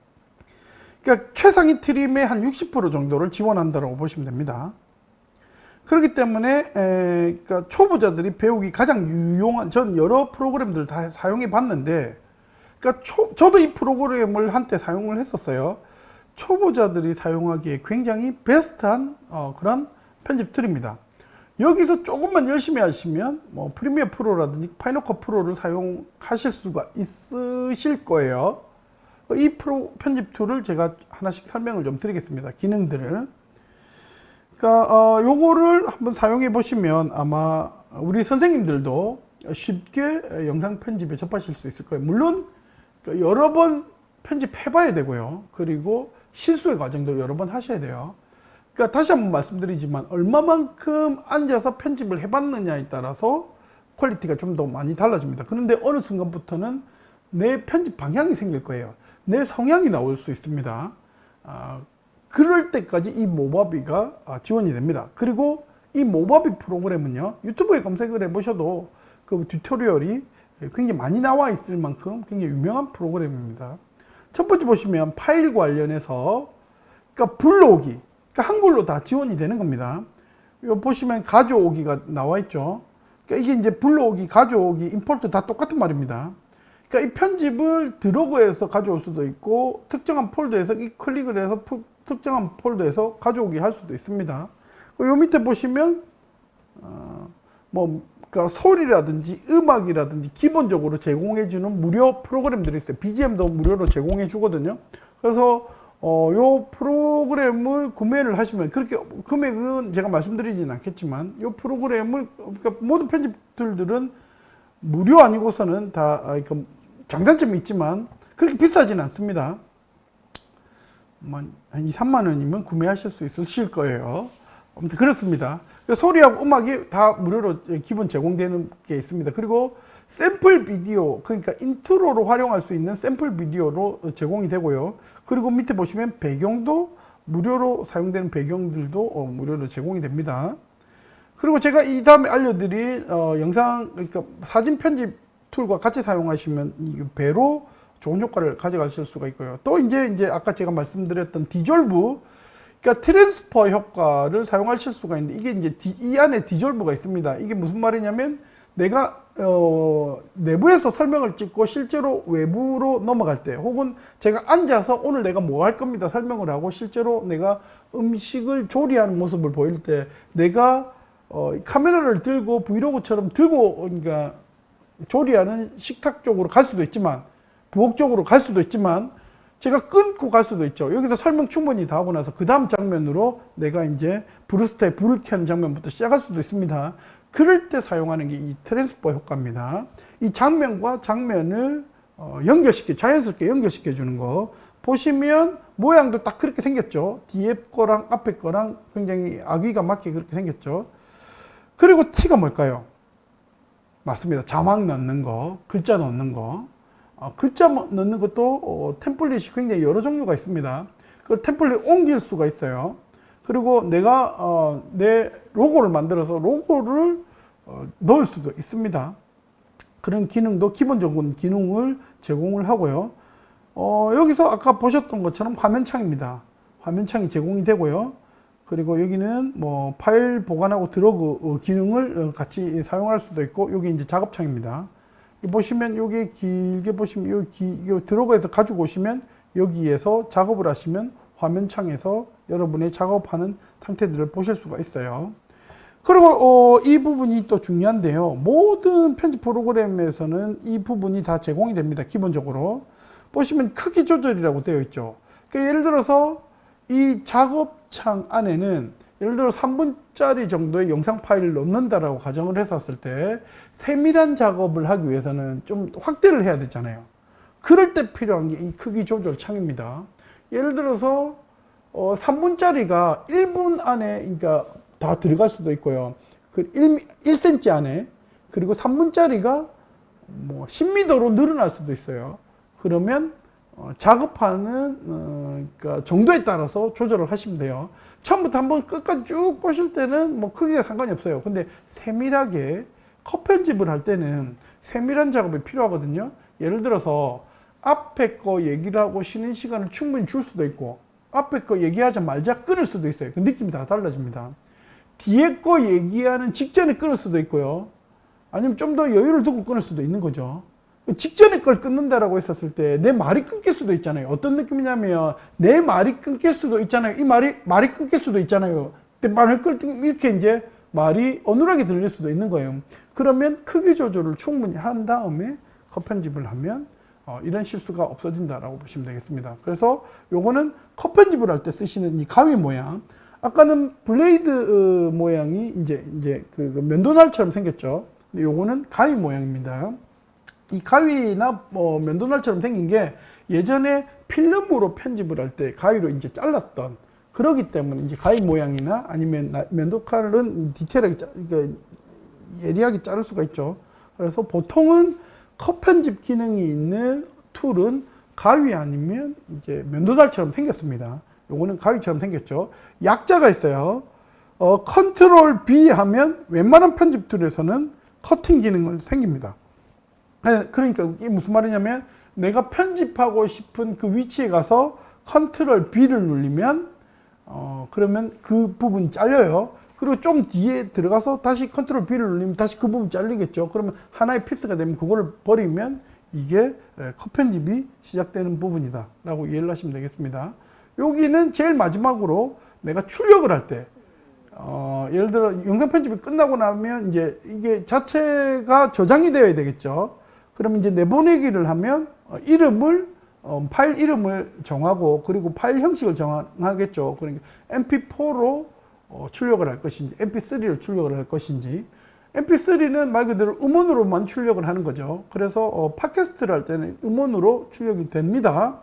그러니까 최상위 tool의 한 60% 정도를 지원한다고 보시면 됩니다. 그렇기 때문에 에, 그러니까 초보자들이 배우기 가장 유용한 전 여러 프로그램들 다 사용해 봤는데 그러니까 초, 저도 이 프로그램을 한때 사용을 했었어요. 초보자들이 사용하기에 굉장히 베스트한 어, 그런 편집 tool입니다. 여기서 조금만 열심히 하시면 뭐 Premiere Pro라든지 Final Cut Pro를 사용하실 수가 있으실 거예요. 이 프로 편집 tool을 제가 하나씩 설명을 좀 드리겠습니다. 기능들을. 그러니까 어, 요거를 한번 사용해 보시면 아마 우리 선생님들도 쉽게 영상 편집에 접하실 수 있을 거예요. 물론 여러 번 편집해 봐야 되고요. 그리고 실수의 과정도 여러 번 하셔야 돼요. 그러니까 다시 한번 말씀드리지만 얼마만큼 앉아서 편집을 해봤느냐에 따라서 quality가 좀 더 많이 달라집니다. 그런데 어느 순간부터는 내 편집 방향이 생길 거예요. 내 성향이 나올 수 있습니다. 아, 그럴 때까지 이 모바비가 아, 지원이 됩니다. 그리고 이 모바비 프로그램은요 유튜브에 검색을 해보셔도 그 튜토리얼이 굉장히 많이 나와 있을 만큼 굉장히 유명한 프로그램입니다. 첫 번째 보시면 파일 관련해서 그러니까 불러오기 그러니까 한글로 다 지원이 되는 겁니다. 요 보시면 가져오기가 나와 있죠. 그러니까 이게 이제 불러오기, 가져오기, 임포트 다 똑같은 말입니다. 그러니까 이 편집을 드래그해서 가져올 수도 있고 특정한 폴더에서 이 클릭을 해서 특정한 폴더에서 가져오기 할 수도 있습니다. 요 밑에 보시면 어, 뭐 그러니까 소리라든지 음악이라든지 기본적으로 제공해주는 무료 프로그램들이 있어요. BGM도 무료로 제공해 주거든요. 그래서 어, 요 프로그램을 구매를 하시면 그렇게 금액은 제가 말씀드리지는 않겠지만 요 프로그램을 그러니까 모든 편집 툴들은 무료 아니고서는 다 아, 장단점이 있지만 그렇게 비싸지는 않습니다. 뭐한 2, 3만 원이면 구매하실 수 있으실 거예요. 아무튼 그렇습니다. 소리하고 음악이 다 무료로 기본 제공되는 게 있습니다. 그리고 샘플 비디오 그러니까 인트로로 활용할 수 있는 샘플 비디오로 제공이 되고요. 그리고 밑에 보시면 배경도 무료로 사용되는 배경들도 어, 무료로 제공이 됩니다. 그리고 제가 이 다음에 알려드릴 어, 영상 그러니까 사진 편집 툴과 같이 사용하시면 배로 좋은 효과를 가져가실 수가 있고요. 또 이제 이제 아까 제가 말씀드렸던 디졸브 그러니까 transfer 효과를 사용하실 수가 있는데 이게 이제 디, 이 안에 디졸브가 있습니다. 이게 무슨 말이냐면 내가 어, 내부에서 설명을 찍고 실제로 외부로 넘어갈 때 혹은 제가 앉아서 오늘 내가 뭐 할 겁니다 설명을 하고 실제로 내가 음식을 조리하는 모습을 보일 때 내가 어, 카메라를 들고 브이로그처럼 들고 그러니까 조리하는 식탁 쪽으로 갈 수도 있지만 부엌 쪽으로 갈 수도 있지만 제가 끊고 갈 수도 있죠. 여기서 설명 충분히 다 하고 나서 그 다음 장면으로 내가 이제 부르스타에 불을 켜는 장면부터 시작할 수도 있습니다. 그럴 때 사용하는 게 이 transfer 효과입니다. 이 장면과 장면을 어, 연결시켜, 자연스럽게 연결시켜 주는 거. 보시면 모양도 딱 그렇게 생겼죠. 뒤에 거랑 앞에 거랑 굉장히 아귀가 맞게 그렇게 생겼죠. 그리고 T가 뭘까요? 맞습니다. 자막 넣는 거, 글자 넣는 거. 어, 글자 뭐 넣는 것도 어, 템플릿이 굉장히 여러 종류가 있습니다. 그 템플릿 옮길 수가 있어요. 그리고 내가 어, 내 로고를 만들어서 로고를 어, 넣을 수도 있습니다. 그런 기능도 기본적인 기능을 제공을 하고요. 어, 여기서 아까 보셨던 것처럼 화면창입니다. 화면창이 제공이 되고요. 그리고 여기는 뭐 파일 보관하고 드러그 어, 기능을 어, 같이 사용할 수도 있고 여기 이제 작업창입니다. 보시면 여기 길게 보시면 여기 드러그에서 가지고 오시면 여기에서 작업을 하시면 화면창에서 여러분의 작업하는 상태들을 보실 수가 있어요. 그리고 어, 이 부분이 또 중요한데요. 모든 편집 프로그램에서는 이 부분이 다 제공이 됩니다. 기본적으로 보시면 크기 조절이라고 되어 있죠. 그러니까 예를 들어서 이 작업창 안에는 예를 들어 3분짜리 정도의 영상 파일을 넣는다라고 가정을 했었을 때 세밀한 작업을 하기 위해서는 좀 확대를 해야 되잖아요. 그럴 때 필요한 게 이 크기 조절 창입니다. 예를 들어서 어 3분짜리가 1분 안에 그러니까 다 들어갈 수도 있고요. 그 1, 1cm 안에 그리고 3분짜리가 뭐 10m로 늘어날 수도 있어요. 그러면 어, 작업하는 어, 그러니까 정도에 따라서 조절을 하시면 돼요. 처음부터 한번 끝까지 쭉 보실 때는 뭐 크기가 상관이 없어요. 근데 세밀하게 컷 편집을 할 때는 세밀한 작업이 필요하거든요. 예를 들어서 앞에 거 얘기를 하고 쉬는 시간을 충분히 줄 수도 있고 앞에 거 얘기하자 말자 끊을 수도 있어요. 그 느낌이 다 달라집니다. 뒤에 거 얘기하는 직전에 끊을 수도 있고요. 아니면 좀 더 여유를 두고 끊을 수도 있는 거죠. 직전에 걸 끊는다라고 했었을 때 내 말이 끊길 수도 있잖아요. 어떤 느낌이냐면 내 말이 끊길 수도 있잖아요. 이 말이 말이 끊길 수도 있잖아요. 근데 말을 끊 이렇게 이제 말이 어눌하게 들릴 수도 있는 거예요. 그러면 크기 조절을 충분히 한 다음에 컷 편집을 하면 어, 이런 실수가 없어진다라고 보시면 되겠습니다. 그래서 요거는 컷 편집을 할 때 쓰시는 이 가위 모양. 아까는 blade 어, 모양이 이제 이제 그, 그 면도날처럼 생겼죠. 근데 요거는 가위 모양입니다. 이 가위나 뭐 면도날처럼 생긴 게 예전에 필름으로 편집을 할 때 가위로 이제 잘랐던 그러기 때문에 이제 가위 모양이나 아니면 면도칼은 디테일하게 그러니까 예리하게 자를 수가 있죠. 그래서 보통은 컷 편집 기능이 있는 툴은 가위 아니면 이제 면도날처럼 생겼습니다. 요거는 가위처럼 생겼죠. 약자가 있어요. 어, control B 하면 웬만한 편집 툴에서는 커팅 기능을 생깁니다. 그러니까 이게 무슨 말이냐면 내가 편집하고 싶은 그 위치에 가서 control B를 누르면 어 그러면 그 부분이 잘려요. 그리고 좀 뒤에 들어가서 다시 control B를 누르면 다시 그 부분 잘리겠죠. 그러면 하나의 piece가 되면 그거를 버리면 이게 컷 편집이 시작되는 부분이다 라고 이해를 하시면 되겠습니다. 여기는 제일 마지막으로 내가 출력을 할 때, 어, 예를 들어 영상 편집이 끝나고 나면 이제 이게 자체가 저장이 되어야 되겠죠. 그럼 이제 내보내기를 하면 어, 이름을 어, 파일 이름을 정하고 그리고 파일 형식을 정하겠죠. 그러니까 mp4로 어, 출력을 할 것인지 mp3로 출력을 할 것인지 mp3는 말 그대로 음원으로만 출력을 하는 거죠. 그래서 어, 팟캐스트를 할 때는 음원으로 출력이 됩니다.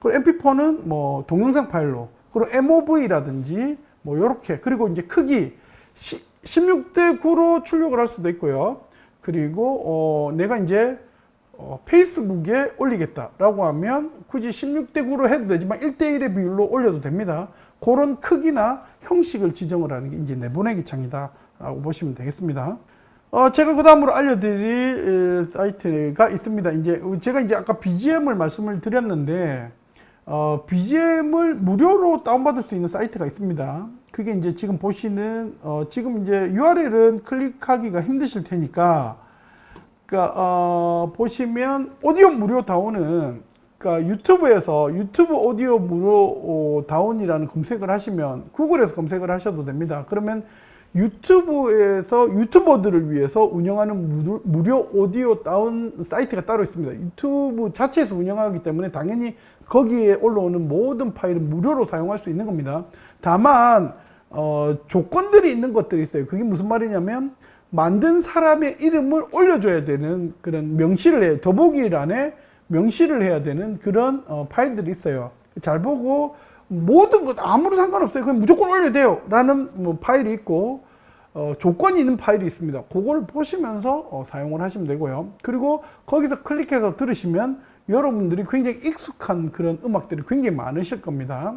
그리고 mp4는 뭐 동영상 파일로 그리고 mov라든지 뭐 요렇게 그리고 이제 크기 16대 9로 출력을 할 수도 있고요. 그리고 어, 내가 이제 어, 페이스북에 올리겠다 라고 하면 굳이 16대 9로 해도 되지만 1대 1의 비율로 올려도 됩니다. 그런 크기나 형식을 지정을 하는 게 이제 내보내기 창이다 라고 보시면 되겠습니다. 어, 제가 그 다음으로 알려드릴 사이트가 있습니다. 이제 제가 이제 아까 BGM을 말씀을 드렸는데 어, BGM을 무료로 다운받을 수 있는 사이트가 있습니다. 그게 이제 지금 보시는 어, 지금 이제 URL은 클릭하기가 힘드실 테니까 그러니까 어, 보시면 오디오 무료 다운은 그러니까 유튜브에서 유튜브 오디오 무료 다운이라는 검색을 하시면 구글에서 검색을 하셔도 됩니다. 그러면 유튜브에서 유튜버들을 위해서 운영하는 무료 오디오 다운 사이트가 따로 있습니다. 유튜브 자체에서 운영하기 때문에 당연히 거기에 올라오는 모든 파일은 무료로 사용할 수 있는 겁니다. 다만 어, 조건들이 있는 것들이 있어요. 그게 무슨 말이냐면 만든 사람의 이름을 올려줘야 되는 그런 명시를 해요. 더보기란에 명시를 해야 되는 그런 어, 파일들이 있어요. 잘 보고 모든 것 아무런 상관없어요. 그냥 무조건 올려야 돼요. 라는 뭐 파일이 있고 어, 조건이 있는 파일이 있습니다. 그걸 보시면서 어, 사용을 하시면 되고요. 그리고 거기서 클릭해서 들으시면 여러분들이 굉장히 익숙한 그런 음악들이 굉장히 많으실 겁니다.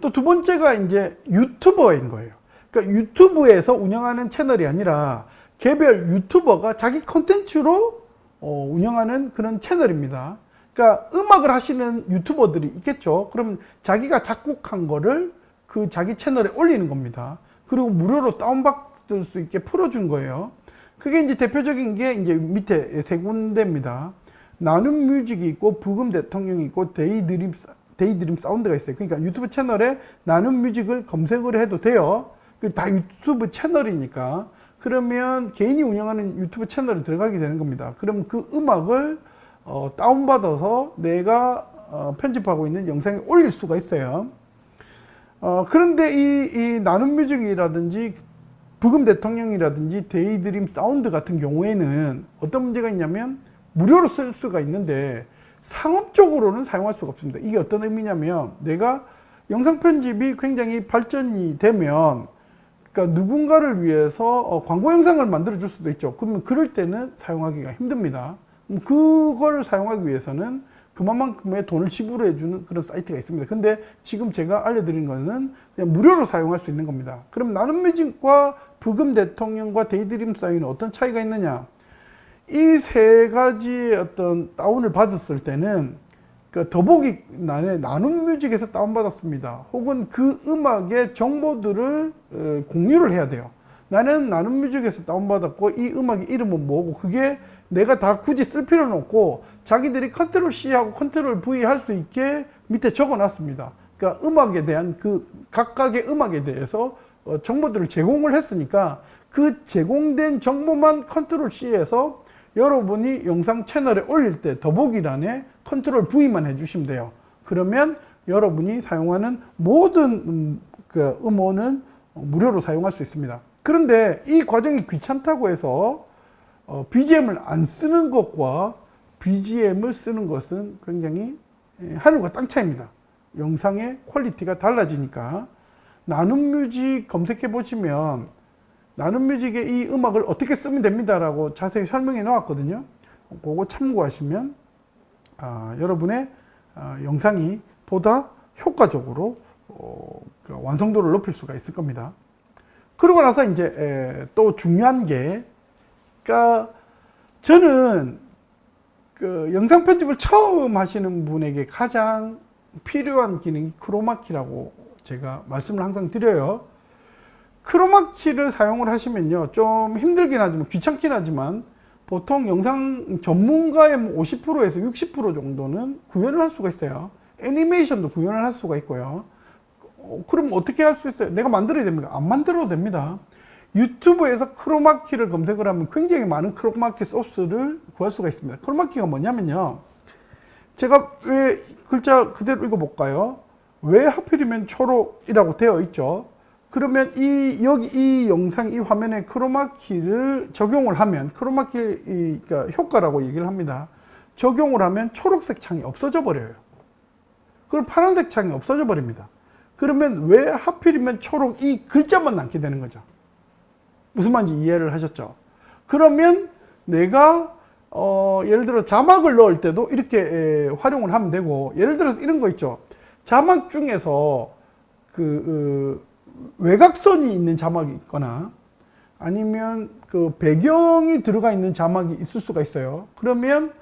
또 두 번째가 이제 유튜버인 거예요. 그러니까 유튜브에서 운영하는 채널이 아니라 개별 유튜버가 자기 컨텐츠로 어, 운영하는 그런 채널입니다. 그러니까 음악을 하시는 유튜버들이 있겠죠. 그럼 자기가 작곡한 거를 그 자기 채널에 올리는 겁니다. 그리고 무료로 다운받을 수 있게 풀어준 거예요. 그게 이제 대표적인 게 이제 밑에 세 군데입니다. 나눔 뮤직이 있고 브금 대통령이 있고 데이드림 데이드림 사운드가 있어요. 그러니까 유튜브 채널에 나눔 뮤직을 검색을 해도 돼요. 그다 유튜브 채널이니까. 그러면 개인이 운영하는 유튜브 채널에 들어가게 되는 겁니다. 그럼 그 음악을 어, 다운받아서 내가 어, 편집하고 있는 영상에 올릴 수가 있어요. 어, 그런데 이, 이 나눔 뮤직이라든지 브금 대통령이라든지 데이드림 사운드 같은 경우에는 어떤 문제가 있냐면 무료로 쓸 수가 있는데 상업적으로는 사용할 수가 없습니다. 이게 어떤 의미냐면 내가 영상 편집이 굉장히 발전이 되면 그러니까 누군가를 위해서 어, 광고 영상을 만들어 줄 수도 있죠. 그러면 그럴 때는 사용하기가 힘듭니다. 음, 그걸 사용하기 위해서는 그만큼의 돈을 지불해 주는 그런 사이트가 있습니다. 근데 지금 제가 알려드린 거는 그냥 무료로 사용할 수 있는 겁니다. 그럼 나눔 뮤직과 브금 대통령과 데이드림 사운드는 어떤 차이가 있느냐? 이 세 가지의 어떤 다운을 받았을 때는 그 더보기 난에 나눔 뮤직에서 다운받았습니다. 혹은 그 음악의 정보들을 어, 공유를 해야 돼요. 나는 나눔 뮤직에서 다운받았고 이 음악의 이름은 뭐고 그게 내가 다 굳이 쓸 필요는 없고 자기들이 control C하고 control V 할 수 있게 밑에 적어 놨습니다. 그러니까 음악에 대한 그 각각의 음악에 대해서 어, 정보들을 제공을 했으니까 그 제공된 정보만 컨트롤 C 해서 여러분이 영상 채널에 올릴 때 더보기란에 컨트롤 V만 해주시면 돼요. 그러면 여러분이 사용하는 모든 음, 그 음원은 무료로 사용할 수 있습니다. 그런데 이 과정이 귀찮다고 해서 어, BGM을 안 쓰는 것과 BGM을 쓰는 것은 굉장히 예, 하늘과 땅 차이입니다. 영상의 quality가 달라지니까 나눔 뮤직 검색해 보시면 나눔 뮤직의 이 음악을 어떻게 쓰면 됩니다 라고 자세히 설명해 놓았거든요. 그거 참고하시면 아, 여러분의 아, 영상이 보다 효과적으로 어, 그 완성도를 높일 수가 있을 겁니다. 그러고 나서 이제 에, 또 중요한 게, 그러니까 저는 그 영상 편집을 처음 하시는 분에게 가장 필요한 기능이 크로마키라고 제가 말씀을 항상 드려요. 크로마키를 사용을 하시면요. 좀 힘들긴 하지만 귀찮긴 하지만 보통 영상 전문가의 50%에서 60% 정도는 구현을 할 수가 있어요. 애니메이션도 구현을 할 수가 있고요. 어, 그럼 어떻게 할 수 있어요? 내가 만들어야 됩니까? 안 만들어도 됩니다. 유튜브에서 크로마키를 검색을 하면 굉장히 많은 크로마키 소스를 구할 수가 있습니다. 크로마키가 뭐냐면요. 제가 왜 글자 그대로 읽어볼까요? 왜 하필이면 초록이라고 되어 있죠? 그러면 이 여기 이 영상 이 화면에 크로마키를 적용을 하면 크로마키 그러니까 효과라고 얘기를 합니다. 적용을 하면 초록색 창이 없어져 버려요. 그리고 파란색 창이 없어져 버립니다. 그러면 왜 하필이면 초록 이 글자만 남게 되는 거죠. 무슨 말인지 이해를 하셨죠? 그러면 내가 어, 예를 들어 자막을 넣을 때도 이렇게 에, 활용을 하면 되고 예를 들어서 이런 거 있죠. 자막 중에서 그, 그 외곽선이 있는 자막이 있거나 아니면 그 배경이 들어가 있는 자막이 있을 수가 있어요. 그러면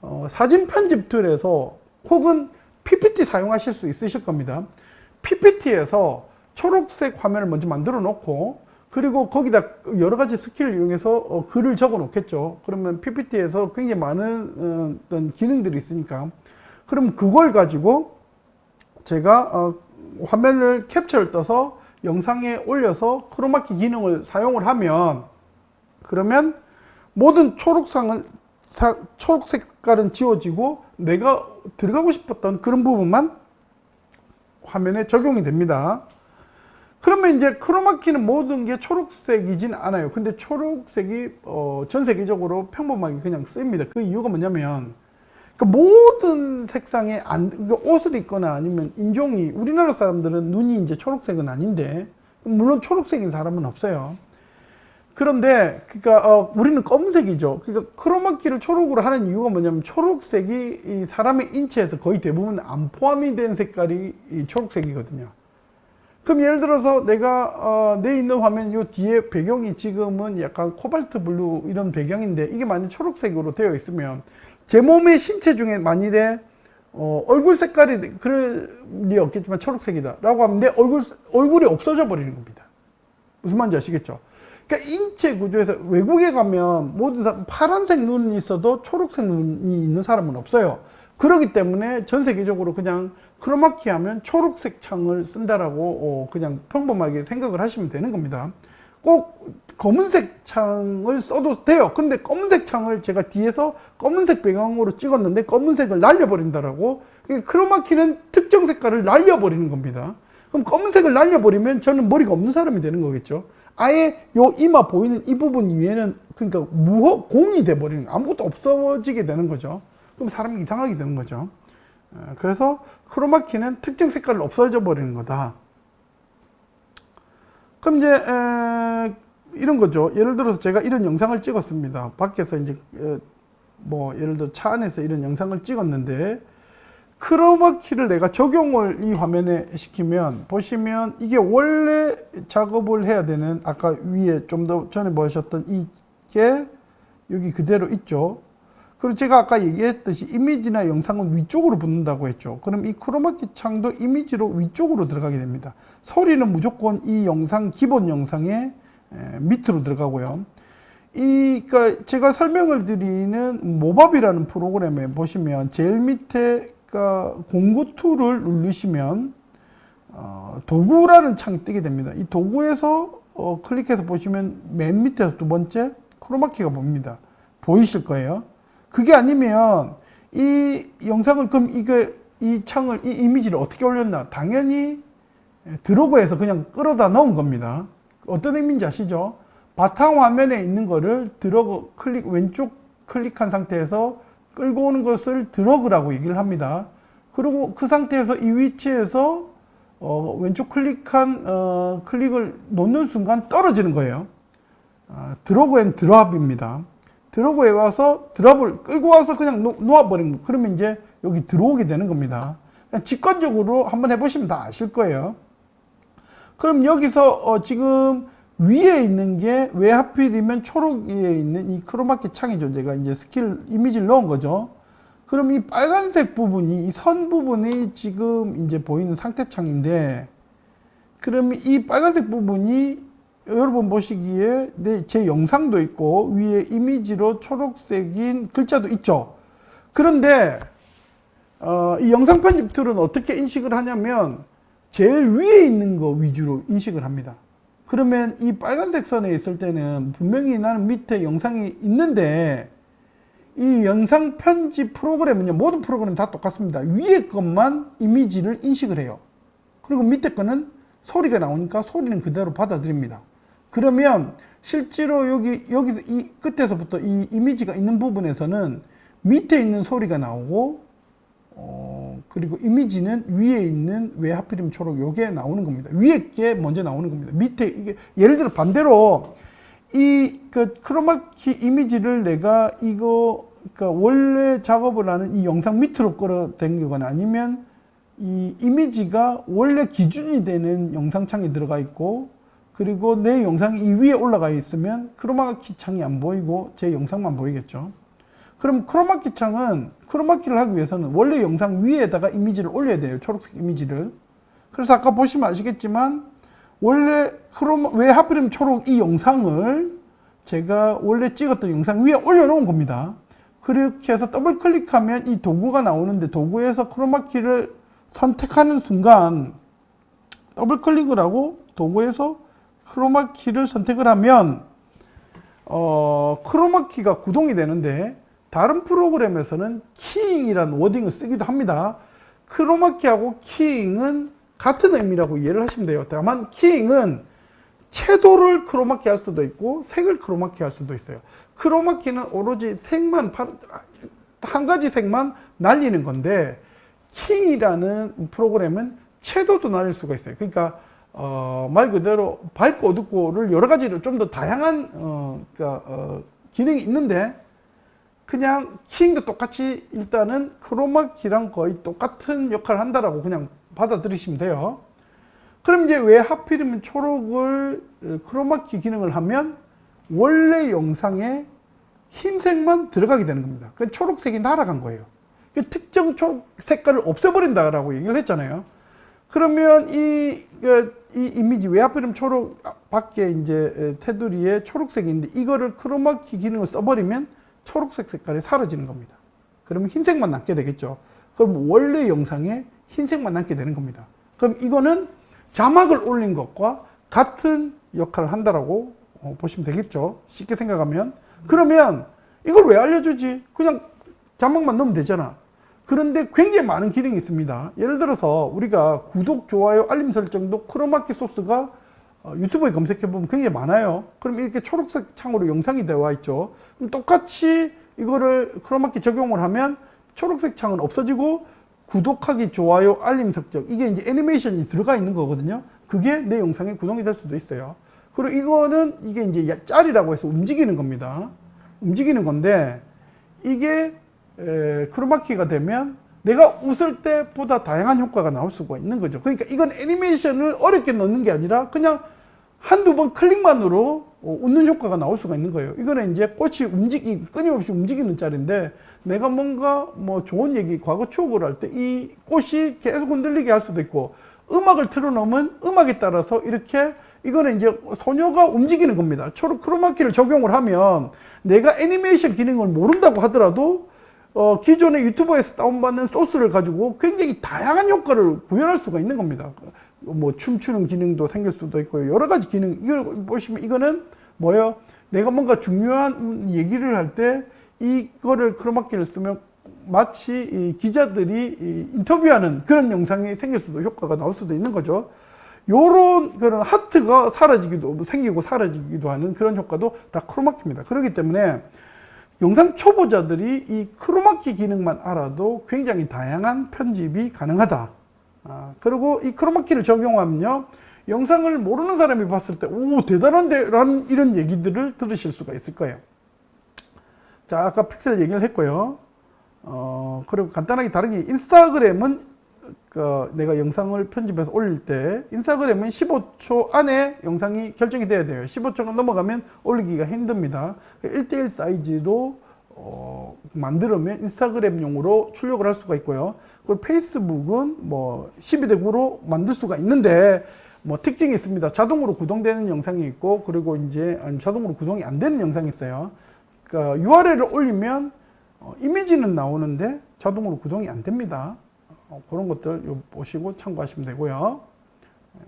어, 사진 편집 툴에서 혹은 PPT 사용하실 수 있으실 겁니다. PPT에서 초록색 화면을 먼저 만들어 놓고 그리고 거기다 여러 가지 skill을 이용해서 어, 글을 적어 놓겠죠. 그러면 PPT에서 굉장히 많은 어, 기능들이 있으니까 그럼 그걸 가지고 제가 어, 화면을 캡처를 떠서 영상에 올려서 크로마키 기능을 사용을 하면 그러면 모든 초록색은 사, 초록 색깔은 지워지고 내가 들어가고 싶었던 그런 부분만 화면에 적용이 됩니다. 그러면 이제 크로마키는 모든 게 초록색이진 않아요. 근데 초록색이 어, 전 세계적으로 평범하게 그냥 씁니다. 그 이유가 뭐냐면 그 모든 색상의 안, 그 옷을 입거나 아니면 인종이 우리나라 사람들은 눈이 이제 초록색은 아닌데 물론 초록색인 사람은 없어요. 그런데 그러니까 어, 우리는 검은색이죠. 그러니까 크로마키를 초록으로 하는 이유가 뭐냐면 초록색이 이 사람의 인체에서 거의 대부분 안 포함이 된 색깔이 이 초록색이거든요. 그럼 예를 들어서 내가 어, 내 있는 화면 요 뒤에 배경이 지금은 약간 코발트 블루 이런 배경인데 이게 만약 초록색으로 되어 있으면 제 몸의 신체 중에 만일에 어, 얼굴 색깔이 그럴 리 없겠지만 초록색이다 라고 하면 내 얼굴, 얼굴이 없어져 버리는 겁니다. 무슨 말인지 아시겠죠? 그러니까 인체 구조에서 외국에 가면 모든 사람 파란색 눈이 있어도 초록색 눈이 있는 사람은 없어요. 그렇기 때문에 전 세계적으로 그냥 크로마키 하면 초록색 창을 쓴다라고 어, 그냥 평범하게 생각을 하시면 되는 겁니다. 꼭 검은색 창을 써도 돼요. 근데 검은색 창을 제가 뒤에서 검은색 배경으로 찍었는데 검은색을 날려버린다라고 크로마키는 특정 색깔을 날려버리는 겁니다. 그럼 검은색을 날려버리면 저는 머리가 없는 사람이 되는 거겠죠. 아예 요 이마 보이는 이 부분 위에는 그러니까 무허 공이 돼버리는 아무것도 없어지게 되는 거죠. 그럼 사람이 이상하게 되는 거죠. 어, 그래서 크로마키는 특정 색깔을 없어져 버리는 거다. 그럼 이제 에, 이런 거죠. 예를 들어서 제가 이런 영상을 찍었습니다. 밖에서 이제 에, 뭐 예를 들어 차 안에서 이런 영상을 찍었는데 크로마키를 내가 적용을 이 화면에 시키면 보시면 이게 원래 작업을 해야 되는 아까 위에 좀 더 전에 보셨던 이게 여기 그대로 있죠. 그리고 제가 아까 얘기했듯이 이미지나 영상은 위쪽으로 붙는다고 했죠. 그럼 이 크로마키 창도 이미지로 위쪽으로 들어가게 됩니다. 소리는 무조건 이 영상, 기본 영상의 밑으로 들어가고요. 이, 그니까 제가 설명을 드리는 Movavi라는 프로그램에 보시면 제일 밑에 그러니까 공구 툴을 누르시면 어, 도구라는 창이 뜨게 됩니다. 이 도구에서 어, 클릭해서 보시면 맨 밑에서 두 번째 크로마키가 보입니다. 보이실 거예요. 그게 아니면 이 영상을 그럼 이게 이 창을 이 이미지를 어떻게 올렸나 당연히 드로그에서 그냥 끌어다 넣은 겁니다 어떤 의미인지 아시죠 바탕 화면에 있는 거를 드러그 클릭 왼쪽 클릭한 상태에서 끌고 오는 것을 드러그라고 얘기를 합니다 그리고 그 상태에서 이 위치에서 어, 왼쪽 클릭한 어, 클릭을 놓는 순간 떨어지는 거예요 어, drag and drop입니다 drag에 와서 drop을 끌고 와서 그냥 놓아버린 거. 그러면 이제 여기 들어오게 되는 겁니다. 직관적으로 한번 해보시면 다 아실 거예요. 그럼 여기서 어 지금 위에 있는 게 왜 하필이면 초록 위에 있는 이 크로마키 창이죠. 제가 이제 스킬 이미지를 넣은 거죠. 그럼 이 빨간색 부분이 이 선 부분이 지금 이제 보이는 상태 창인데 그럼 이 빨간색 부분이 여러분 보시기에 네, 제 영상도 있고 위에 이미지로 초록색인 글자도 있죠. 그런데 어, 이 영상 편집 툴은 어떻게 인식을 하냐면 제일 위에 있는 거 위주로 인식을 합니다. 그러면 이 빨간색 선에 있을 때는 분명히 나는 밑에 영상이 있는데 이 영상 편집 프로그램은요 모든 프로그램 다 똑같습니다. 위에 것만 이미지를 인식을 해요. 그리고 밑에 거는 소리가 나오니까 소리는 그대로 받아들입니다. 그러면 실제로 여기 여기서 이 끝에서부터 이 이미지가 있는 부분에서는 밑에 있는 소리가 나오고 어 그리고 이미지는 위에 있는 왜 하필이면 초록 요게 나오는 겁니다. 위에 게 먼저 나오는 겁니다. 밑에 이게 예를 들어 반대로 이 그 크로마키 이미지를 내가 이거 그러니까 원래 작업을 하는 이 영상 밑으로 끌어당기거나 아니면 이 이미지가 원래 기준이 되는 영상창에 들어가 있고 그리고 내 영상이 이 위에 올라가 있으면 크로마키 창이 안 보이고 제 영상만 보이겠죠. 그럼 크로마키 창은 크로마키를 하기 위해서는 원래 영상 위에다가 이미지를 올려야 돼요. 초록색 이미지를. 그래서 아까 보시면 아시겠지만 원래 크로마 왜 하필이면 초록 이 영상을 제가 원래 찍었던 영상 위에 올려놓은 겁니다. 그렇게 해서 더블 클릭하면 이 도구가 나오는데 도구에서 크로마키를 선택하는 순간 더블 클릭을 하고 도구에서 크로마키를 선택을 하면 어, 크로마키가 구동이 되는데 다른 프로그램에서는 keying이라는 wording을 쓰기도 합니다. 크로마키하고 keying은 같은 의미라고 이해를 하시면 돼요. 다만 keying은 채도를 크로마키 할 수도 있고 색을 크로마키 할 수도 있어요. 크로마키는 오로지 색만 한 가지 색만 날리는 건데 킹이라는 프로그램은 채도도 날릴 수가 있어요. 그러니까 어, 말 그대로 밝고 어둡고를 여러 가지로 좀 더 다양한 어, 그러니까, 어, 기능이 있는데 그냥 키잉도 똑같이 일단은 크로마키랑 거의 똑같은 역할을 한다라고 그냥 받아들이시면 돼요. 그럼 이제 왜 하필이면 초록을 어, 크로마키 기능을 하면 원래 영상에 흰색만 들어가게 되는 겁니다. 그 초록색이 날아간 거예요. 그 특정 초록 색깔을 없애버린다라고 얘기를 했잖아요. 그러면 이, 그, 이 이미지 왜 하필이면 초록 밖에 이제 테두리에 초록색이 있는데 이거를 크로마키 기능을 써버리면 초록색 색깔이 사라지는 겁니다. 그러면 흰색만 남게 되겠죠. 그럼 원래 영상에 흰색만 남게 되는 겁니다. 그럼 이거는 자막을 올린 것과 같은 역할을 한다라고 어, 보시면 되겠죠. 쉽게 생각하면. 그러면 이걸 왜 알려주지? 그냥 자막만 넣으면 되잖아. 그런데 굉장히 많은 기능이 있습니다. 예를 들어서 우리가 구독, 좋아요, 알림 설정도 크로마키 소스가 어, 유튜브에 검색해 보면 굉장히 많아요. 그럼 이렇게 초록색 창으로 영상이 되어 있죠. 그럼 똑같이 이거를 크로마키 적용을 하면 초록색 창은 없어지고 구독하기, 좋아요, 알림 설정 이게 이제 애니메이션이 들어가 있는 거거든요. 그게 내 영상에 구동이 될 수도 있어요. 그리고 이거는 이게 이제 짤이라고 해서 움직이는 겁니다. 움직이는 건데 이게 에, 크로마키가 되면 내가 웃을 때보다 다양한 효과가 나올 수가 있는 거죠. 그러니까 이건 애니메이션을 어렵게 넣는 게 아니라 그냥 한두 번 클릭만으로 어, 웃는 효과가 나올 수가 있는 거예요. 이거는 이제 꽃이 움직이, 끊임없이 움직이는 짤인데 내가 뭔가 뭐 좋은 얘기, 과거 추억을 할 때 이 꽃이 계속 흔들리게 할 수도 있고 음악을 틀어놓으면 음악에 따라서 이렇게 이거는 이제 소녀가 움직이는 겁니다. 초록 크로마키를 적용을 하면 내가 애니메이션 기능을 모른다고 하더라도 어, 기존의 유튜버에서 다운받는 소스를 가지고 굉장히 다양한 효과를 구현할 수가 있는 겁니다. 뭐 춤추는 기능도 생길 수도 있고 여러 가지 기능 이걸 보시면 이거는 뭐예요? 내가 뭔가 중요한 얘기를 할 때 이거를 크로마키를 쓰면 마치 기자들이 인터뷰하는 그런 영상이 생길 수도 효과가 나올 수도 있는 거죠. 요런 그런 하트가 사라지기도 생기고 사라지기도 하는 그런 효과도 다 크로마키입니다. 그렇기 때문에 영상 초보자들이 이 크로마키 기능만 알아도 굉장히 다양한 편집이 가능하다. 아, 그리고 이 크로마키를 적용하면요. 영상을 모르는 사람이 봤을 때, 오, 대단한데? 라는 이런 얘기들을 들으실 수가 있을 거예요. 자, 아까 픽셀 얘기를 했고요. 어, 그리고 간단하게 다른 게 인스타그램은 그 내가 영상을 편집해서 올릴 때 인스타그램은 15초 안에 영상이 결정이 돼야 돼요. 15초가 넘어가면 올리기가 힘듭니다. 1대1 사이즈로 어, 만들면 인스타그램용으로 출력을 할 수가 있고요. 그리고 페이스북은 뭐 12대 9로 만들 수가 있는데 뭐 특징이 있습니다. 자동으로 구동되는 영상이 있고 그리고 이제 자동으로 구동이 안 되는 영상이 있어요. 그러니까 URL을 올리면 어, 이미지는 나오는데 자동으로 구동이 안 됩니다. 어, 그런 것들 보시고 참고하시면 되고요. 예.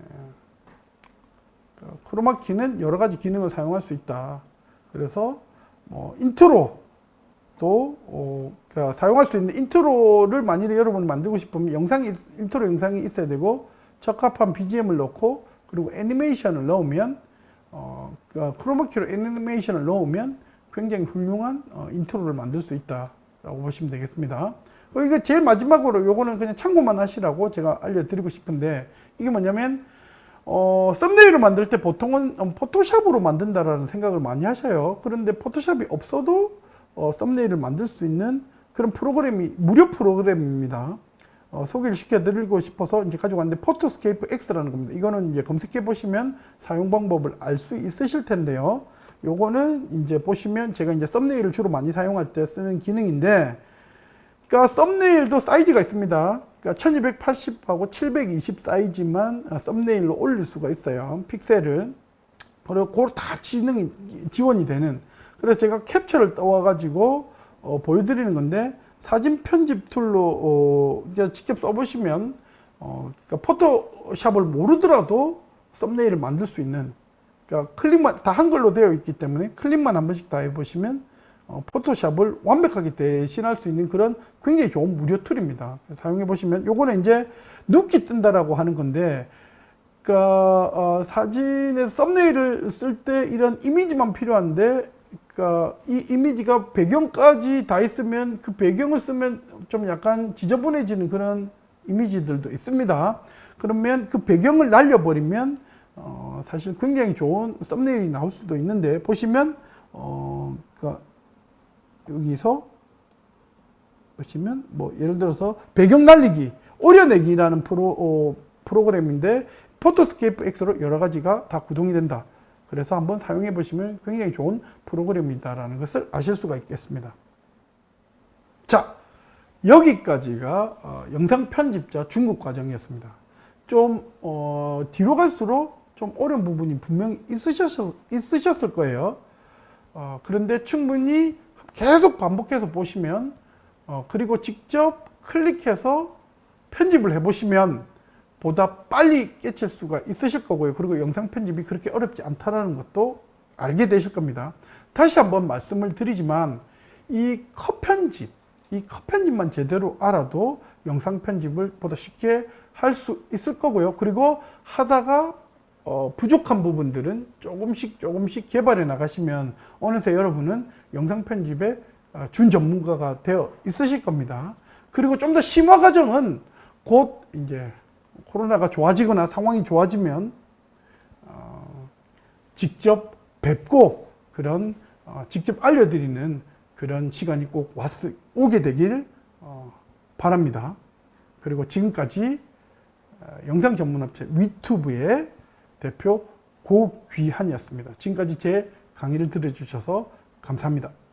그 크로마키는 여러 가지 기능을 사용할 수 있다. 그래서 뭐 인트로 또 어, 그러니까 사용할 수 있는 intro를 만일에 여러분이 만들고 싶으면 영상이 인트로 영상이 있어야 되고 적합한 BGM을 넣고 그리고 애니메이션을 넣으면 어, 그러니까 크로마키로 애니메이션을 넣으면 굉장히 훌륭한 어, intro를 만들 수 있다라고 보시면 되겠습니다. 어, 이거 제일 마지막으로 요거는 그냥 참고만 하시라고 제가 알려드리고 싶은데 이게 뭐냐면 어, thumbnail을 만들 때 보통은 포토샵으로 만든다라는 생각을 많이 하셔요. 그런데 포토샵이 없어도 어, thumbnail을 만들 수 있는 그런 프로그램이 무료 프로그램입니다. 어, 소개를 시켜드리고 싶어서 이제 가지고 왔는데 PhotoScape X라는 겁니다. 이거는 이제 검색해 보시면 사용 방법을 알 수 있으실 텐데요. 요거는 이제 보시면 제가 이제 thumbnail을 주로 많이 사용할 때 쓰는 기능인데, 그러니까 thumbnail도 사이즈가 있습니다. 그러니까 1280하고 720 사이즈만 thumbnail로 올릴 수가 있어요. 픽셀을. 그리고 그걸 다 기능이 지원이 되는. 그래서 제가 캡처를 떠와가지고 어, 보여드리는 건데 사진 편집 툴로 어, 직접 써보시면 어, 그러니까 포토샵을 모르더라도 thumbnail을 만들 수 있는 그러니까 클릭만 다 한글로 되어 있기 때문에 클릭만 한 번씩 다 해보시면 어, 포토샵을 완벽하게 대신할 수 있는 그런 굉장히 좋은 무료 툴입니다. 사용해 보시면 요거는 이제 눕기 뜬다라고 하는 건데 그러니까 어, 사진에 썸네일을 쓸 때 이런 이미지만 필요한데 그러니까 이 이미지가 배경까지 다 있으면 그 배경을 쓰면 좀 약간 지저분해지는 그런 이미지들도 있습니다. 그러면 그 배경을 날려버리면 어, 사실 굉장히 좋은 썸네일이 나올 수도 있는데 보시면 어, 그 여기서 보시면 뭐 예를 들어서 배경 날리기, 오려내기라는 프로 어, 프로그램인데 PhotoScape X로 여러 가지가 다 구동이 된다. 그래서 한번 사용해 보시면 굉장히 좋은 프로그램이다라는 것을 아실 수가 있겠습니다. 자, 여기까지가 어, 영상 편집자 중급 과정이었습니다. 좀 어, 뒤로 갈수록 좀 어려운 부분이 분명히 있으셨, 있으셨을 거예요. 어, 그런데 충분히 계속 반복해서 보시면 어, 그리고 직접 클릭해서 편집을 해보시면 보다 빨리 깨칠 수가 있으실 거고요. 그리고 영상 편집이 그렇게 어렵지 않다는 것도 알게 되실 겁니다. 다시 한번 말씀을 드리지만 이 컷 편집, 이 컷 편집만 제대로 알아도 영상 편집을 보다 쉽게 할 수 있을 거고요. 그리고 하다가 어, 부족한 부분들은 조금씩 조금씩 개발해 나가시면 어느새 여러분은 영상 편집의 어, 준 전문가가 되어 있으실 겁니다. 그리고 좀 더 심화 과정은 곧 이제 코로나가 좋아지거나 상황이 좋아지면 어, 직접 뵙고 그런 어, 직접 알려드리는 그런 시간이 꼭 왔, 오게 되길 어, 바랍니다. 그리고 지금까지 어, 영상 전문업체 위투브의 대표 고귀한이었습니다. 지금까지 제 강의를 들어주셔서 감사합니다.